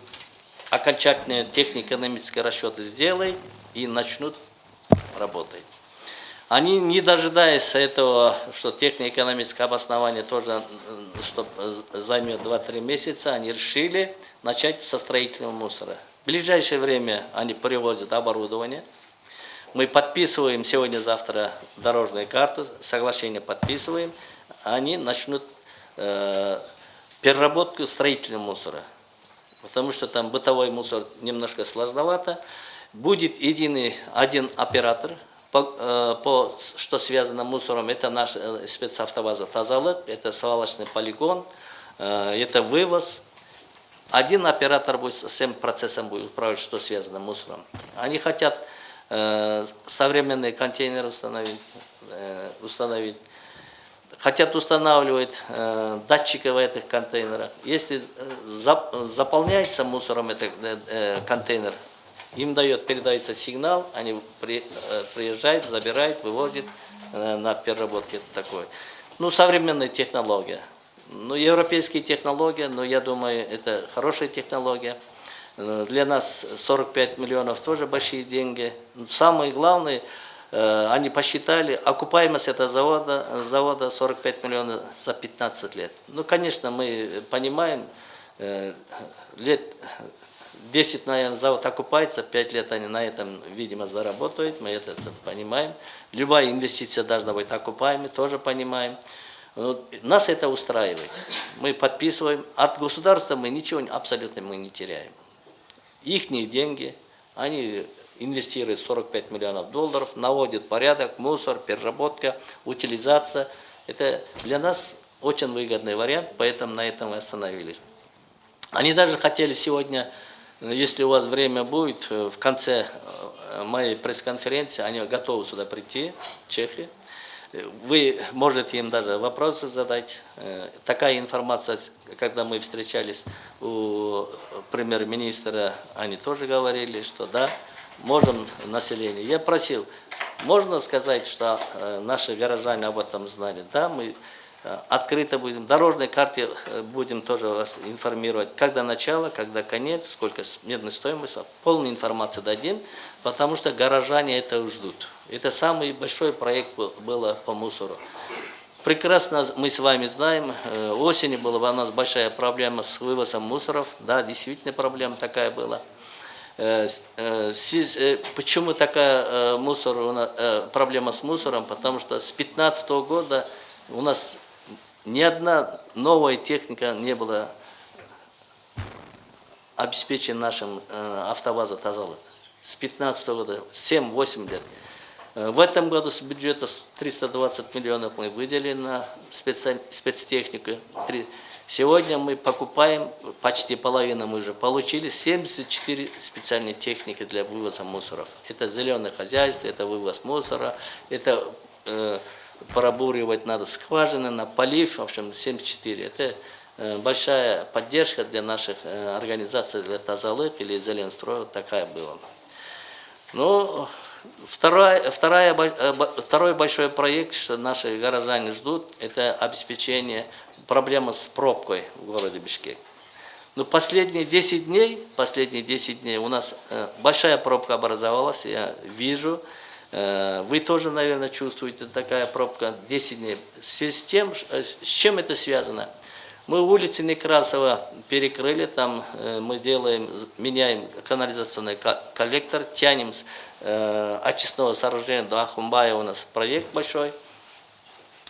окончательные технико-экономические расчеты сделать и начнут работать. Они, не дожидаясь этого, что технико-экономическое обоснование тоже что э, займет 2-3 месяца, они решили начать со строительного мусора. В ближайшее время они привозят оборудование. Мы подписываем сегодня-завтра дорожную карту, соглашение подписываем. Они начнут э, переработку строительного мусора. Потому что там бытовой мусор немножко сложновато. Будет единый один оператор, по, э, по, что связано мусором. Это наш э, спецавтоваза Тазалык, это свалочный полигон, э, это вывоз. Один оператор будет всем процессом будет управлять, что связано с мусором. Они хотят современные контейнеры установить, установить. Хотят устанавливать датчики в этих контейнерах. Если зап- заполняется мусором этот контейнер, им дает, передается сигнал, они при- э, приезжают, забирают, выводят э, на переработке такой. Ну, современная технология. Ну, европейские технологии, но я думаю, это хорошая технология. Э, Для нас 45 миллионов тоже большие деньги. Но Самое главное, они посчитали, окупаемость этого завода, завода 45 миллионов за 15 лет. Ну, конечно, мы понимаем, лет 10, наверное, завод окупается, 5 лет они на этом, видимо, заработают, мы это, это понимаем. Любая инвестиция должна быть окупаемой, тоже понимаем. Вот Нас это устраивает. Мы подписываем. От государства мы ничего абсолютно мы не теряем. Ихние деньги, они инвестируют 45 миллионов долларов, наводят порядок, мусор, переработка, утилизация. Это для нас очень выгодный вариант, поэтому на этом мы остановились. Они даже хотели сегодня, если у вас время будет, э, в конце э, моей пресс-конференции, они готовы сюда прийти, Чехи. Э, Вы можете им даже вопросы задать. Такая информация, когда мы встречались у премьер-министра, они тоже говорили, что да, можем население. Я просил, можно сказать, что наши горожане об этом знали? Да, мы открыто будем, дорожной карте э, будем тоже вас информировать, когда начало, когда конец, сколько смертной стоимость, полную информацию дадим, потому что горожане это ждут. Это самый большой проект был было по мусору. Прекрасно мы с вами знаем, э, осенью была у нас большая проблема с вывозом мусоров, да, действительно проблема такая была. Э, э, э, Почему такая э, мусор, э, проблема с мусором? Потому что с 2015 года у нас ни одна новая техника не была обеспечена нашим э, автовазом Тазалы. С 2015 года, 7-8 лет. Э, В этом году с бюджета с 320 миллионов мы выделили на специ- спецтехнику. Сегодня мы покупаем, почти половину мы уже получили, 74 специальные техники для вывоза мусоров. Это зеленое хозяйство, это вывоз мусора, это э, пробуривать надо скважины, на полив, в общем, 74. Это э, большая поддержка для наших э, организаций, для Тазалык или Зеленстроя, такая была. Ну, вторая, вторая, э, второй большой проект, что наши горожане ждут, это обеспечение проблемы с пробкой в городе Бишкек. Ну, последние 10 дней, последние 10 дней у нас большая пробка образовалась, я вижу. Э, вы тоже, наверное, чувствуете такая пробка 10 дней. В связи с тем, э, с чем это связано? Мы улицы Некрасова перекрыли, там э, мы делаем, меняем канализационный ко- коллектор, тянем с очистного сооружения до Ахумбая, у нас проект большой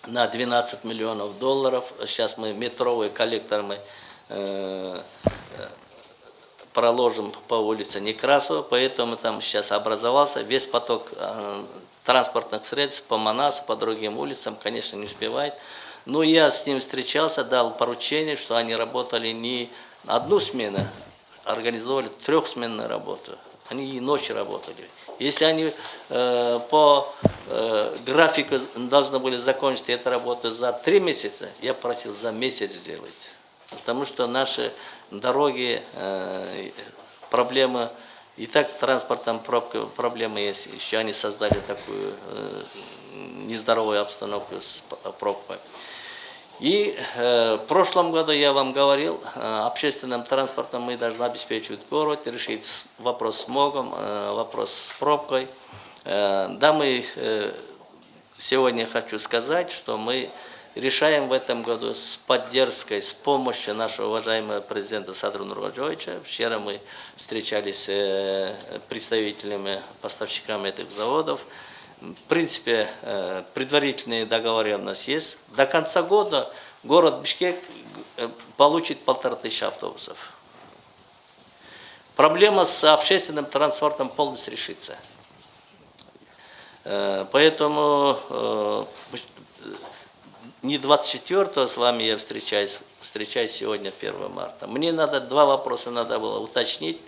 на 12 миллионов долларов. Сейчас мы метровый коллектор мы проложим по улице Некрасова, поэтому там сейчас образовался весь поток э, транспортных средств по Манасу, по другим улицам, конечно, не успевает. Но я с ним встречался, дал поручение, что они работали не одну смену, организовали трехсменную работу. Они и ночью работали. Если они э, по э, графику должны были закончить эту работу за три месяца, я просил за месяц сделать. Потому что наши дороги, э, проблема, и так транспортом пробка, проблемы есть. Еще они создали такую э, нездоровую обстановку с пробкой. И э, в прошлом году я вам говорил, э, общественным транспортом мы должны обеспечивать город, решить вопрос с смогом, э, вопрос с пробкой. Э, да, мы э, сегодня хочу сказать, что мы решаем в этом году с поддержкой, с помощью нашего уважаемого президента Садру Нурваджовича. Вчера мы встречались с э, представителями, поставщиками этих заводов. В принципе, э, предварительные договоренности есть. До конца года город Бишкек э, получит полтора тысячи автобусов. Проблема с общественным транспортом полностью решится. Поэтому не 24 с вами я встречаюсь, встречаюсь сегодня 1 марта. Мне надо два вопроса надо было уточнить,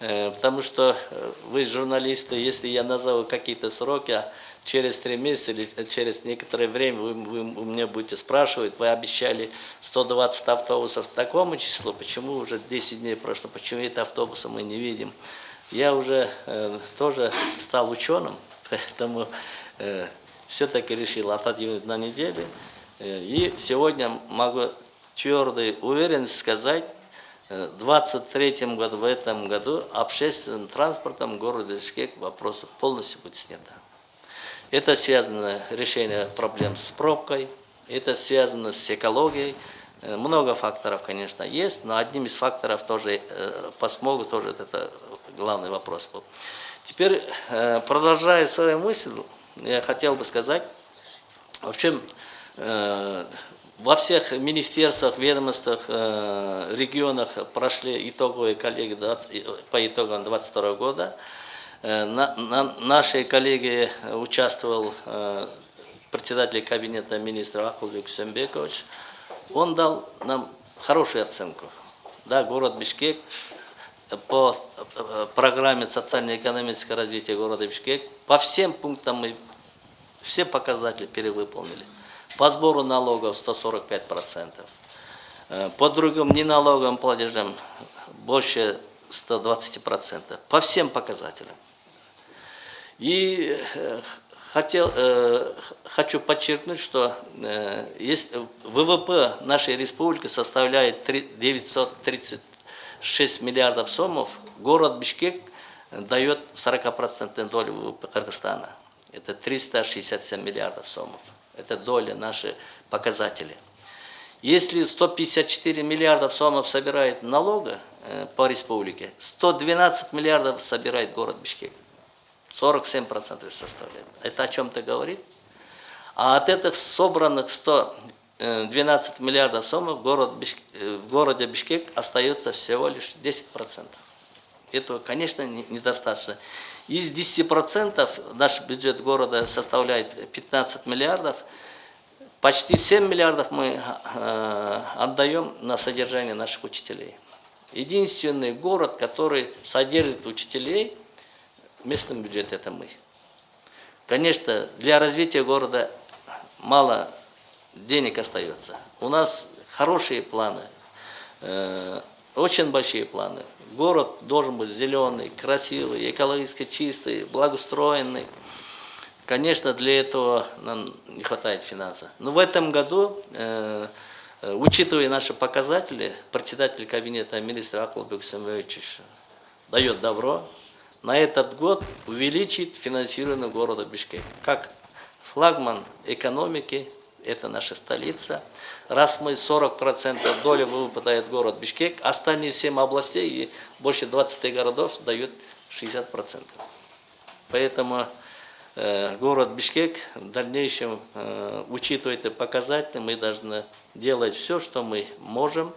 э, потому что э, вы журналисты, если я назову какие-то сроки, а через три месяца или через некоторое время вы, вы у меня будете спрашивать, вы обещали 120 автобусов такому числу, почему уже 10 дней прошло, почему это автобуса мы не видим. Я уже э, тоже стал ученым, поэтому э, все-таки решил отодвинуть на неделю. Э, И сегодня могу твердой уверенность сказать, э, в 23 году, в этом году общественным транспортом в городе Бишкек вопросов полностью будет снято. Это связано с решением проблем с пробкой, это связано с экологией. Э, Много факторов, конечно, есть, но одним из факторов тоже по смогу тоже это главный вопрос был. Теперь, продолжая свою мысль, я хотел бы сказать, в общем, во всех министерствах, ведомствах, э, регионах прошли итоговые коллеги 20 по итогам 22 года. Э, на- на- Наши коллеги э, участвовал э, председатель кабинета министра Акулбек Сюмбекович. Он дал нам хорошую оценку. Да, город Бишкек по э, программе социально-экономического развития города Бишкек по всем пунктам мы все показатели перевыполнили. По сбору налогов 145%. Э, По другим неналоговым платежам больше 120%. По всем показателям. И э, хотел, э, хочу подчеркнуть, что ВВП нашей республики составляет три- 936 миллиардов сомов. Город Бишкек дает 40% долю ВВП Кыргызстана. Это 367 миллиардов сомов. Это доля наши показатели. Если 154 миллиардов сомов собирает налога э, по республике, 112 миллиардов собирает город Бишкек. 47% составляет. Это о чем-то говорит? А от этих собранных 112 миллиардов сомов город Бишк- э, в городе Бишкек остается всего лишь 10%. Этого, конечно, не- недостаточно. Из 10% наш бюджет города составляет 15 миллиардов. Почти 7 миллиардов мы э, отдаем на содержание наших учителей. Единственный город, который содержит учителей, в местном бюджете это мы. Конечно, для развития города мало денег остается. У нас хорошие планы, э, очень большие планы. Город должен быть зеленый, красивый, экологически чистый, благоустроенный. Конечно, для этого нам не хватает финансов. Но в этом году, э, учитывая наши показатели, председатель кабинета министра Аклубек Самович дает добро на этот год увеличить финансирование города Бишкек. Как флагман экономики, это наша столица. Раз мы 40% доли ВВП дает город Бишкек, остальные 7 областей и больше 20 городов дают 60%. Поэтому э, город Бишкек в дальнейшем, э, учитывая эти показатели, мы должны делать все, что мы можем,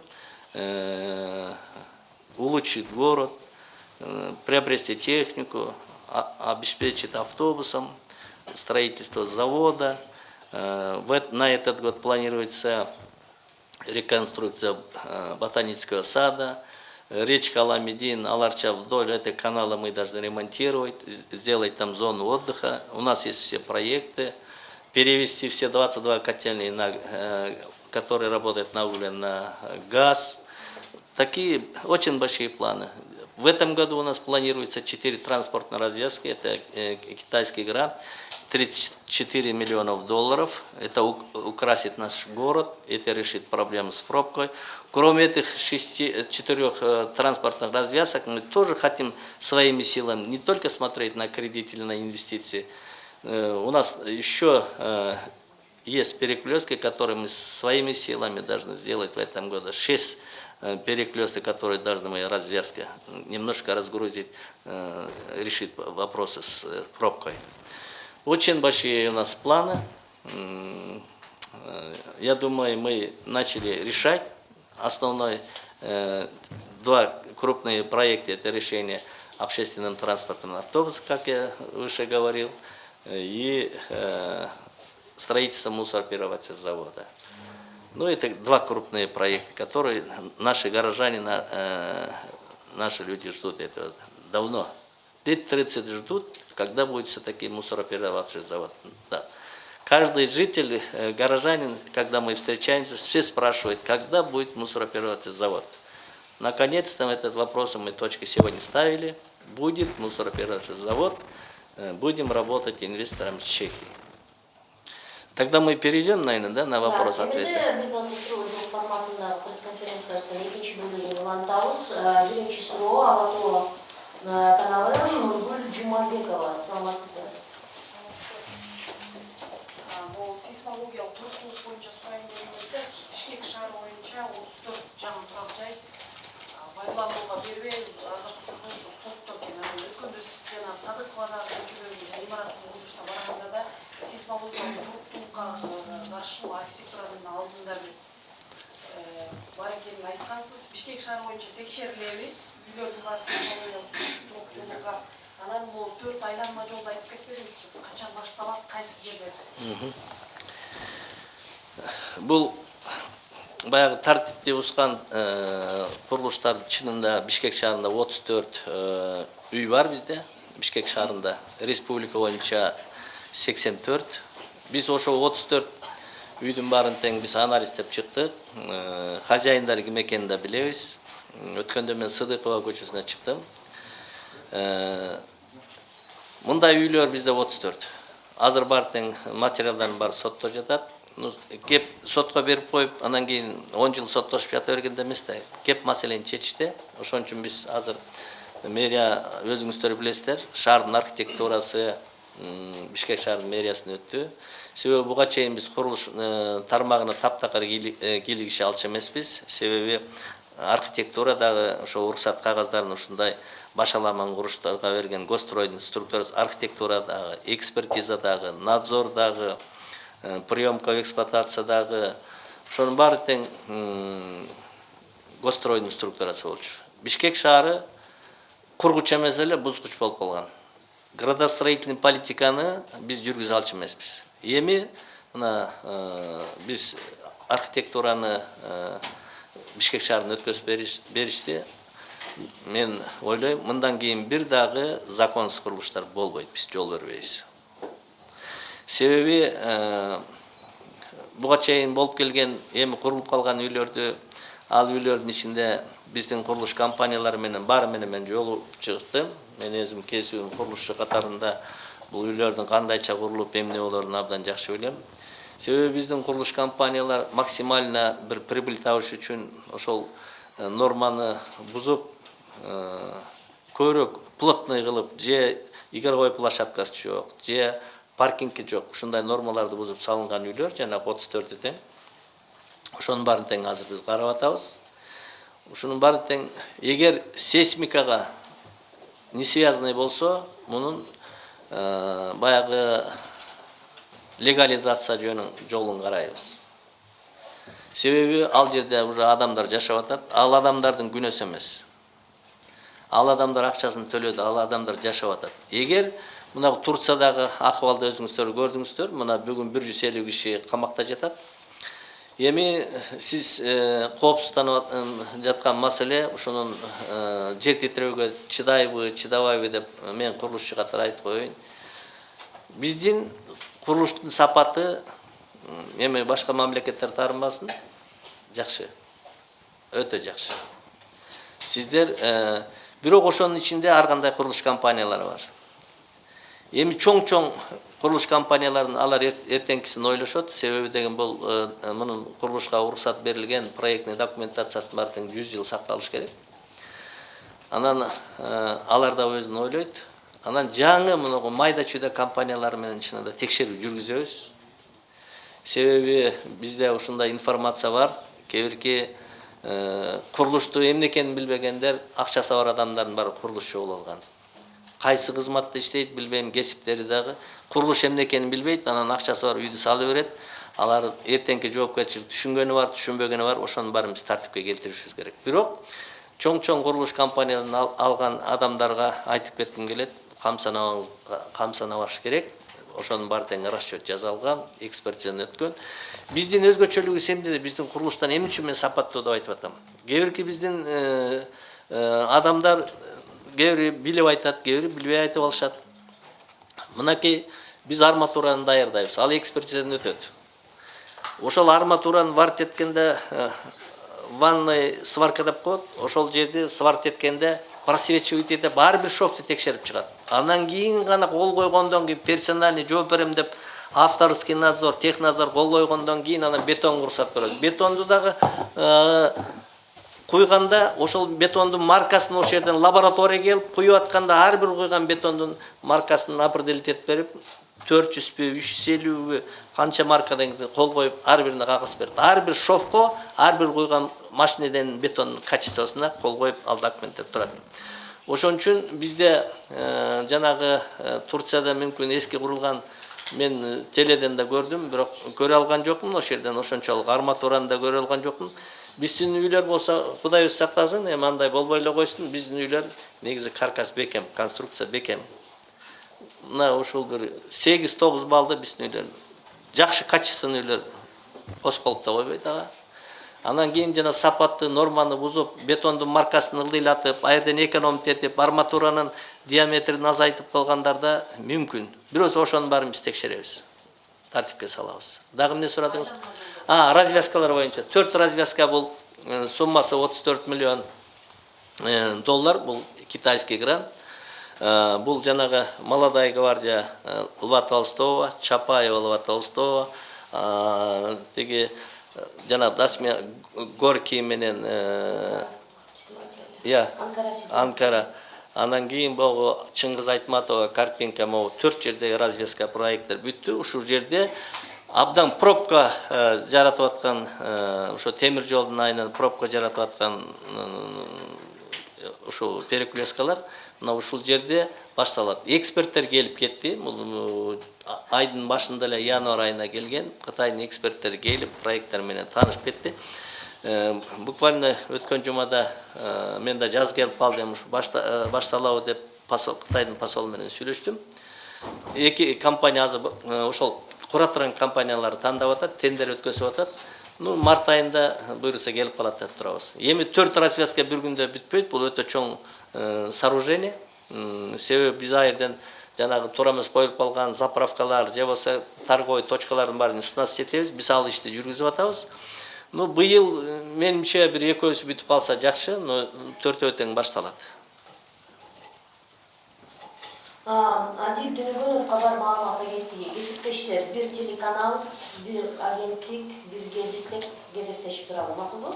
э, улучшить город, э, приобрести технику, а- обеспечить автобусом, строительство завода. Э, На этот год планируется реконструкция э, ботанического сада, речка Аламедин, Аларча вдоль этой канала мы должны ремонтировать, сделать там зону отдыха. У нас есть все проекты, перевести все 22 котельные, на, э, которые работают на угле, на газ. Такие очень большие планы. В этом году у нас планируется 4 транспортные развязки, это китайский грант, 34 миллионов долларов. Это украсит наш город, это решит проблему с пробкой. Кроме этих шести, четырех э, транспортных развязок, мы тоже хотим своими силами не только смотреть на кредит или на инвестиции. Э, У нас еще э, есть перекрестки, которые мы своими силами должны сделать в этом году. Шесть э, перекресток, которые должны мы развязка немножко разгрузить, э, решить вопросы с э, пробкой. Очень большие у нас планы. Э, Я думаю, мы начали решать. Основной э, два крупные проекта – это решение общественным транспортом автобуса, как я выше говорил, и э, строительство мусороперерабатывающего завода. Ну, это два крупные проекта, которые наши горожане, на- наши люди ждут этого давно. Лет 30 ждут, когда будет все-таки мусороперерабатывающий завод. Да. Каждый житель, э, горожанин, когда мы встречаемся, все спрашивают, когда будет мусороперерабатывающий завод. Наконец-то этот вопрос мы точки сегодня ставили. Будет мусороперерабатывающий завод, э, будем работать инвестором с Чехии. Тогда мы перейдем, наверное, да, на вопрос ответ.
Эмесе биз азыр суроо жок форматында пресс-конференциясында экинчи бөлүгүн улантабыз. Э, Биринчи суроо Алатоо э, каналы Нургүл Жумабекова. Саламатсызбы?
бул сейсмологиялык туруктуулук боюнча сурайын дегенде бишкек шаары боюнча отуз төрт жаңы турак жай пайдаланууга бербейбиз азыркы учурда ушу сотто экен анан өткөндө сиз жана садыкова дагы көчөлөрдүн имараттын курулушуна барганда да сейсмологиялык туруктуулукка каршы архитектуранын алдында бир э, бар экенин айткансыз бишкек шаары боюнча текшерилеби сейсмологиялык туруктуулукка анан бул төрт айланма жолду айтып кетпедиңизби качан башталат кайсы жерлерде
Бұл баягы тартипти бузган курулуштардын чынында бишкек шаарында отуз төрт үй бар бизде бишкек шаарында республика боюнча сексен төрт биз ошол отуз төрт үйдүн баарын тең биз анализдеп чыктык хозяиндары ким экенин да билебиз өткөндө мен сыдыкова көчөсүнө чыктым мындай үйлөр бизде отуз төрт. Азыр баары тең материалдардын баары сотто жатат ну кеп сотко берип коюп анан кийин он жыл соттошуп жата бергенде эмес да кеп маселени чечишти ошон үчүн биз азыр мэрия өзүңүздөр билесиздер шаардын архитектурасы бишкек шаарынын мэриясына өттү себеби буга чейин биз курулуш э, тармагына таптакыр э, кийлигише алчу эмеспиз себеби архитектура дагы ошо уруксат кагаздарын ушундай башаламан курулуштарга берген госстройдун структурасы архитектура дагы экспертиза дагы надзор дагы э, приемка в эксплуатация дагы ошонун баары тең госстройдун структурасы болчу. Бишкек шаары кургучу эмес эле бузгуч болуп калган. Градостроительный политиканы биз жүргүзө алчу эмеспиз. Эми мына э, биз архитектураны э, бишкек шаарына өткөзүп бериш- беришти мен ойлойм мындан кийин бир дагы законсуз курулуштар болбойт биз жол бербейбиз себеби буга чейин болуп келген эми курулуп калган үйлөрдү ал үйлөрдүн ичинде биздин курулуш компаниялары менен баары менен мен жолугуп чыктым мен өзүм кесибим курулушчу катарында бул үйлөрдүн кандайча курулуп эмне болоорун абдан жакшы билем себеби биздин курулуш компаниялар максимально бир прибыль табыш үчүн ошол норманы бузуп көбүрөөк плотный кылып же игровой площадкасы жок же паркинги жок ушундай нормаларды бузуп салынган үйлөр жанагы отуз төртү тең ошонун баарын тең азыр биз карап атабыз. Ушунун баары тең эгер сейсмикага не связанный болсо мунун баягы легализация жөнүн жолун карайбыз. Себеби ал жерде уже адамдар жашап ал адамдардын күнөөсү ал адамдар акчасын төлөдү ал адамдар жашап атат. Эгер мына турциядагы акыбалды өзүңүздөр көрдүңүздөр мына бүгүн бир жүз элүү камакта жатат. Эми сиз э, коопсузданып ат- жаткан маселе ушунун э, жер титирөөгө чыдайбы чыдабайбы деп мен курулушчу катары айтып коеюн. Биздин курулуштун сапаты эми башка мамлекеттер таарынбасын жакшы өтө жакшы. Сиздер э, бирок ошонун ичинде ар кандай курулуш компаниялары бар? Эми чоң чоң курулуш компанияларын алар эр- эртеңкисин ойлошот себеби деген бул э, мунун курулушка уруксат берилген проектный документациясынын тең жүз жыл сакталыш керек. Анан э, алар да өзүн ойлойт анан жаңы мынагу майда чүйдө компаниялар менен чынында текшерүү жүргүзөбүз. Себеби бизде ушундай информация бар. Кээ бири э, курулушту эмне экенин билбегендер акчасы бар адамдардын баары курулушчу болуп алган. Кайсы кызматта иштейт билбейм кесиптери дагы. Курулуш эмне экенин билбейт анан акчасы бар үйдү салып берет. Алар эртеңки жоопкерчилик түшүнгөнү бар түшүнбөгөнү бар. Ошонун баарын биз тартипке келтиришибиз керек. Бирок чоң чоң курулуш компанияларын ал- алган адамдарга айтып кетким келет камсанабаңыз камсанабаш керек. Ошонун баары тең расчет жасалган экспертизадан өткөн биздин өзгөчөлүгүбүз эмнеде биздин курулуштан эмне үчүн мен сапаттуу деп айтып атам. Кээ бирки биздин э, э, адамдар кээ бири билип айтат кээ бири билбей айтып алышат. Мынакей биз арматураны даярдайбыз ал экспертизадан өтөт. Ошол арматураны варт эткенде э, ванный сварка деп коет. Ошол жерди сварт эткенде просвечивать этип ар бир шовду текшерип чыгат анан кейін ғана қол қойғандан кейін персональный берем деп авторский надзор технадзор кол койгондон кийин анан бетонго уруксат берет бетонду дагы э, куйганда ошол бетондун маркасын ошол жерден лаборатория келип куюп атканда ар бир куйган бетондун маркасына определитет берип төрт жүзбү үч жүз элүүбү канча маркадан кол коюп ар бирине кагыз берет ар бир шовко ар бир куйган машинеден бетондун качествосуна кол коюп ал документтер турат ошон үчүн бизде э, жанагы э, турцияда мүмкүн эски курулган мен э, теледен да көрдүм бирок көрө алган жокмун ошол жерден. Ошончолук арматураны да көрө алган жокмун. Биздин үйлөр болсо кудайыбыз сактасын эми андай болбой эле койсун биздин үйлөр негизи каркас бекем конструкция бекем. Мына ушул бир сегиз тогуз баллды биздин үйлөр жакшы качественный үйлөр косколуп да койбойт ага. Анан кийин жана сапатты норманы бузуп бетондун маркасын ылдыйлатып ал жерден экономить арматуранын диаметрин азайтып койгондарда мүмкүн бирөөсү ошонун баарын биз текшеребиз тартипке салабыз дагы эмне сурадыңыз? А развязкалар боюнча. Төрт развязка бул э, суммасы отуз төрт миллион э, доллар. Бул китайский грант. Э, бул жанагы молодая гвардия льва толстого чапаева льва толстого. Тиги жана дасмия горький менен иә
Анкара
анан кийин могу чыңгыз айтматова карпенко могу төрт жердеги развеска проекттер бүттү ушул жерде абдан пробка жаратып аткан ошо темир жолдун айынан пробка жаратып аткан ушул перекресткалар мына ушул жерде башталат эксперттер келип кетти айдын башында эле январь айына келген кытайдын эксперттери келип проекттер менен таанышып кетти. Э, буквально өткөн жумада э, мен да жаз келип калды эми ушу э, башталабы деп посол кытайдын посолу менен сүйлөштүм. Эки компания азыр ошол кура турган компанияларды тандап атат тендер өткөзүп атат. Ну март айында буюрса келип калат деп турабыз. Эми төрт развязка бир күндө бүтпөйт бул өтө чоң сооружение себеби биз ал жерден жанагы туура эмес коюлуп калган заправкалар же болбосо торговый точкалардын баарын снасти этебиз биз ал ишти жүргүзүп атабыз ну быйыл э, менимче бир экөөсү бүтүп калса жакшы но төртөө тең башталат
Адил Дүнүгүнов кабар маалымат агенттиги кесиптештер бир телеканал, бир агенттик, бир гезиттек кезектешип турабы макулбу?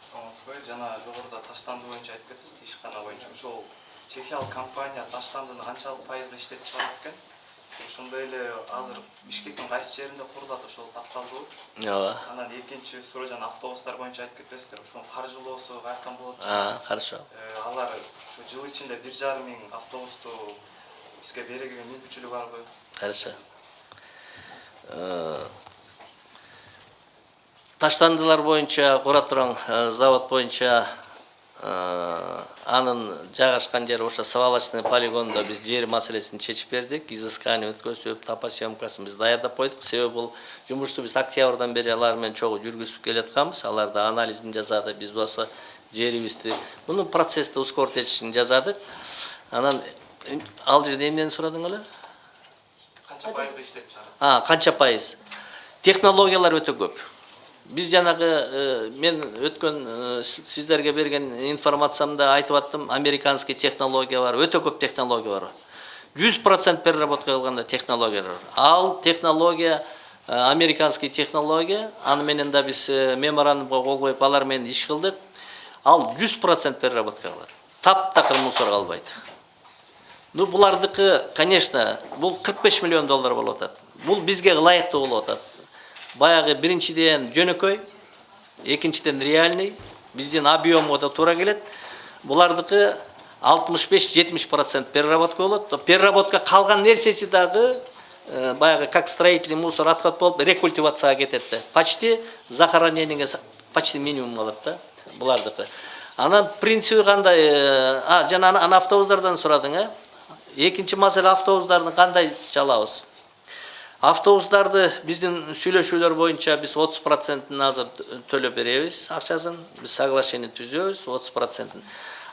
саламатсызбы жана жогоруда таштанды боюнча айтып кеттиңиз ишкана боюнча ошол чехиялык компания таштандыны канчалык пайызда иштетип чыгарат экен. Ошондой эле азыр бишкектин кайсы жеринде курулат ошол такталдыбы
ооба.
Анан экинчи суроо жана автобустар боюнча айтып кетесиздер ошонун каржылоосу каяктан болот.
А, хорошо.
Э, алар ушу жыл ичинде бир жарым миң автобусту бизге берүүгө мүмкүнчүлүгү барбы
Хорошо. Э, Таштандылар боюнча, кура турган э, завод боюнча э, анын жайгашкан жери ошо свалочный полигондо биз жер маселесин чечип бердик. Изыскание өткөзүп, топосъемкасын биз даярдап койдук. Себеби бул жумушту биз октябрдан бери алар менен чогуу жүргүзүп келатканбыз. Алар да анализин жасады. Биз болсо жерибизди муну процессти ускоротечин жасадык. Анан э, ал жерде эмнени сурадың эле?
канча пайызда иштетип чыгарат
А, канча пайыз? Технологиялар өтө көп біз жаңағы э, мен өткен э, сіздерге берген информациямда айтып аттым. Американский технология бар өте көп технология бар. Жүз процент переработка қылғанда технология бар. Ал технология э, американский технология аны менен да біз меморандумға қол қойып алармен іш қылдық. Ал жүз процент переработка қылады таптақыр мусор қалбайды ну бұлардікі конечно бұл 45 миллион доллар болып жатады бұл бізге лайықты болып жатады Баягы биринчиден жөнөкөй, экинчиден реальный, биздин объему да туура келет. Булардыкы 65-70% переработка болот. Переработка калган нерсеси дагы баягы как строительный мусор отход болуп рекультивацияга кетет да. Почти захоронениеге почти минимум калат да булардыкы. Анан принципи кандай? А, жана ана- ана автобустардан сурадың, э? Экинчи маселе автобустарды кандай чалабыз? Автобустарды биздин сүйлөшүүлөр боюнча биз 30%ын азыр төлөп беребиз акчасын. Биз соглашение түзөбүз 30%ын.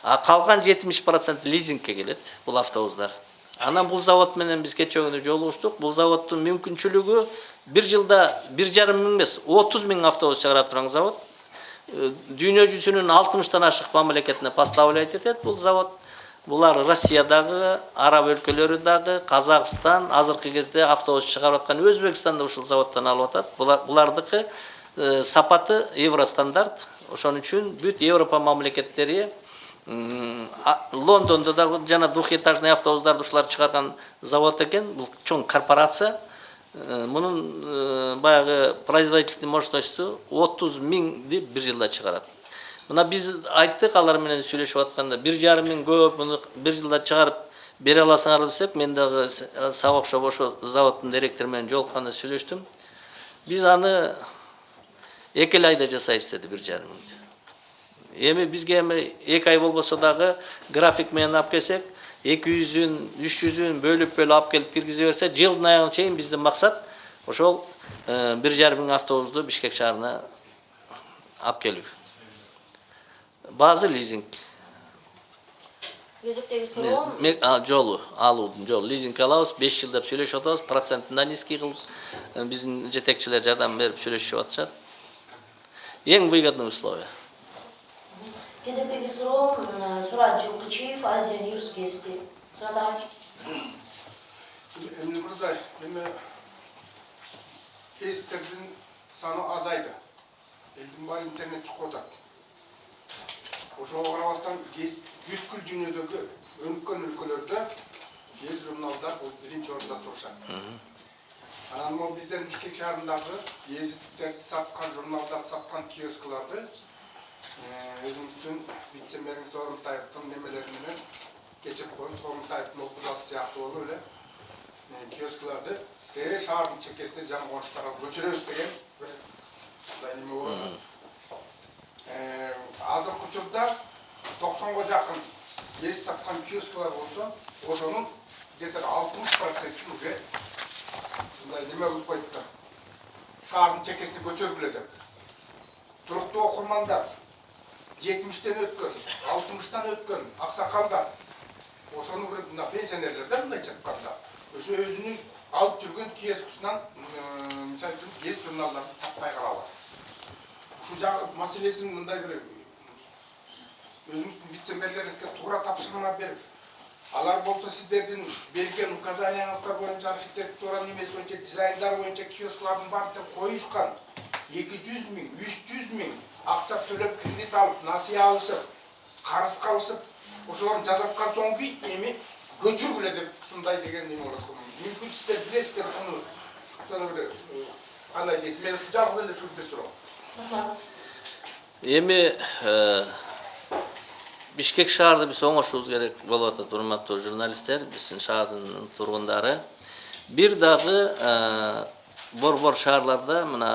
А калган 70% лизингке келет бул автобустар. Анан бул завод менен биз кече күнү жолугуштук. Бул заводдун мүмкүнчүлүгү бир жылда бир жарым миң эмес, 30 миң автобус чыгара турган завод. Дүйнө жүзүнүн 60тан ашык мамлекетине поставлять этет бул завод. Булар Россиядагы, араб өлкөлөрү дагы, Казакстан, азыркы кезде автобус чыгарып аткан Өзбекстанда ушул заводдон алып атат. Булар булардыкы э, сапаты евростандарт. Ошон үчүн бүт Европа мамлекеттери а- Лондондо дагы жана двухэтажный автобустарды ушулар чыгарган завод экен. Бул чоң корпорация. Э, Мунун э, баягы производительный мощностью 30 миңди бир жылда чыгарат. Мына биз айттык алар менен сүйлөшүп атканда бир жарым миң көп муну бир жылда чыгарып бере аласыңар десек, мен дагы с- сага окшоп ошо заводдун директору менен жолукканда сүйлөштүм. Биз аны эки эле айда жасайбыз деди бир жарым миңди. Эми бизге эми эки ай болбосо дагы график менен алып келсек, 200-үн, 300-үн бөлүп бөлүп алып келип киргизе берсе, жылдын аягына чейин биздин максат ошол э, бир жарым миң автобусту Бишкек шаарына алып келүү базы лизинг
кезектеги суроом
Ме- а, жолу алуудун жолу лизинг алабыз беш жылдап сүйлөшүп атабыз процентин да низкий кылып э, биздин жетекчилер жардам берип сүйлөшүп атышат эң выгодный условия
кезектеги суроом м, сурат жылкычиев азия ньюс гезити сурат агачы
Эмне мырза, эми гезиттердин саны азайды. Элдин баары интернет чыгып атат. Ошого карабастан бүткүл дүйнөдөгү өнүккөн өлкөлөрдө гезит журналдар бул биринчи орунда турушат. Анан могу биздин Бишкек шаарындагы гезиттерди саткан, журналдарды саткан киоскларды э, өзүбүздүн вице мэрибиз Орунтаевдин немелери менен кечирип коебуз. Орунтаевдин окуужасы сыяктуу болуп эле дере шаардын чекесине жаңы конуштарга көчүрөбүз деген бир мындай неме болуп атат. Э, азыркы учурда токсонго жакын эс саткан киосклар болсо ошонун где то алтымыш процентин уже ушундай неме кылып коюптур. Шаардын чекесине көчөргүлө деп туруктуу окурмандар жетимиштен өткөн алтымыштан өткөн аксакалдар ошону бир мына пенсионерлер да мындайча айтканда ошо өзүнүн алып жүргөн киоскусунан мисалы үчүн гезит журналдарды таппай калалы шу мәселесін мындай бір өзіміздің вице мэрлерге тура тапсырма беріп алар болса сіздердің берген указанияңыздар бойынша архитектура немесе бойынша дизайндар бойынша киосклардың барын деп қойысқан екі жүз мың үш жүз мың ақша төлеп кредит алып насия алысып қарызға алысып ошолорун соң соңки эми көчүргүлө деп ушундай деген эме болот го мүмкүн сиздер билесиздер ушуну ошону бир кандай дейт мен жалгыз эле ушул бир суроо
эми бишкек шаарды биз оңошубуз керек болуп атат урматтуу журналисттер биздин шаардын тургундары бир дагы борбор шаарларда мына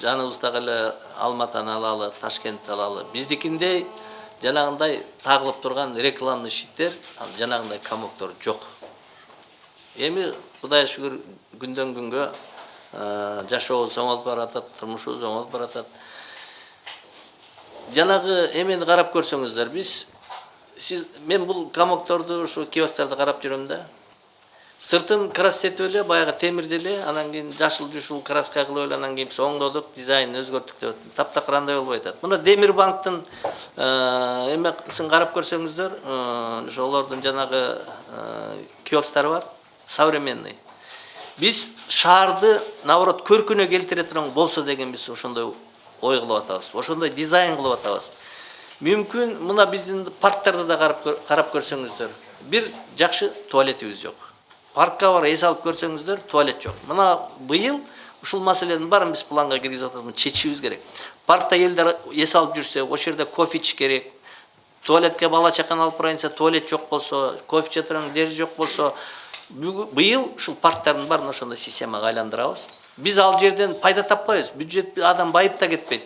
жаныбыздагы эле алматыны алалы ташкентти алалы биздикиндей жанагындай тагылып турган рекламный щиттер жанагындай комоктор жок эми кудайга шүгүр күндөн күнгө жашообуз оңолуп баратат турмушубуз оңолуп баратат. Жанагы эмени карап көрсөңүздөр биз сиз мен бул комокторду ушу киосктарды карап жүрөм да. Сыртын краситип эле баягы темирди эле анан кийин жашыл жушул краска кылып эле анан кийин биз оңдодук дизайнын өзгөрттүк деп таптакыр андай болбой атат мына демир банктын эмесин карап көрсөңүздөр ошо олордун жанагы киосктары бар. Современный биз шаарды наоборот көркүнө келтире турган болсо деген биз ошондой ой кылып атабыз. Ошондой дизайн кылып атабыз. Мүмкүн мына биздин парктарды да карап карап көрсөңүздөр. Бир жакшы туалетибиз жок. Паркка барып эс алып көрсөңүздөр туалет жок. Мына быйыл ушул маселенин баарын биз планга киргизип атабыз. Чечишибиз керек. Паркта элдер эс алып жүрсө ошол жерде кофе ичиш керек. Туалетке бала чаканы алып барайын туалет жок болсо кофе иче турган жер жок болсо быйыл ушул парктардын баарын ошондой системага айландырабыз. Биз ал жерден пайда таппайбыз. Бюджет адам байып да кетпейт.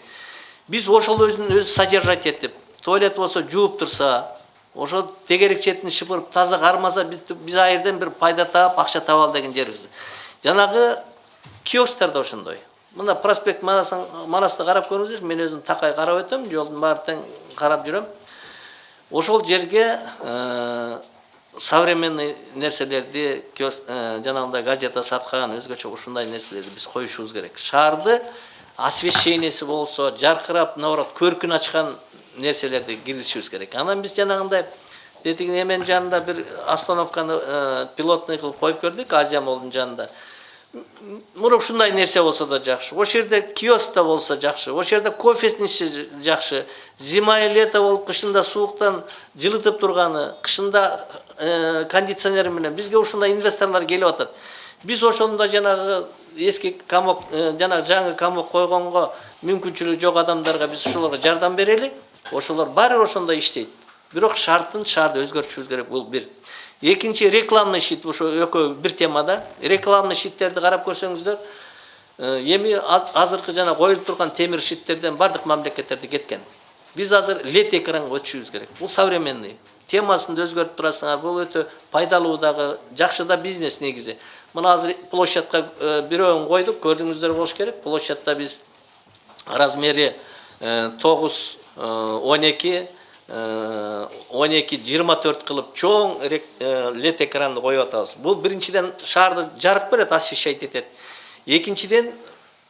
Биз ошол өзүн өзү содержать этип туалет болсо жууп турса ошо тегерек четин шыпырып таза кармаса биз ал жерден бир пайда таап акча табалы деген жерибиз жанагы киосктар да ошондой. Мына проспект манасты карап көрүңүздөр мен өзүм такай карап өтөм жолдун баары тең карап жүрөм. Ошол жерге э, современный нерселерди э, жанагындай газета саткан өзгөчө ушундай нерселерди биз коюшубуз керек. Шаарды освещениеси болсо жаркырап наоборот көркүн ачкан нерселерди киргизишибиз керек. Анан биз жанагындай тетиги эменин жанында бир остановканы э, пилотный кылып коюп бердик азия молдун жанында мына ушундай нерсе болсо да жакшы. Ошол жерде киоск да болсо жакшы. Ошол жерде кофесин ичсе жакшы. Зима и лето болуп кышында сууктан жылытып турганы кышында э, кондиционер менен. Бизге ушундай инвесторлор келип атат. Биз ошондо жанагы эски комок э, жанагы жаңы комок койгонго мүмкүнчүлүгү жок адамдарга биз ошолорго жардам берели. Ошолор баары бир ошондой иштейт. Бирок шарттын шаарды өзгөртүшүбүз керек. Бул бир. Экинчи рекламный щит ошо экөө бир темада рекламный щиттерди карап көрсөңүздөр э, эми аз- азыркы жана коюлуп турган темир щиттерден баардык мамлекеттерде кеткен. Биз азыр лед экранга өтүшүбүз керек. Бул современный. Темасын өзгөртүп турасыңар бул өтө пайдалуу дагы бизнес негизи мына азыр площадка э, бирөөгүн койдук көрдүңүздөр болуш керек. Площадьта биз размери тогуз он эки он эки жыйырма төрт кылып чоң лед экранды коюп атабыз. Бул биринчиден шаарды жарык берет освещать этет. Экинчиден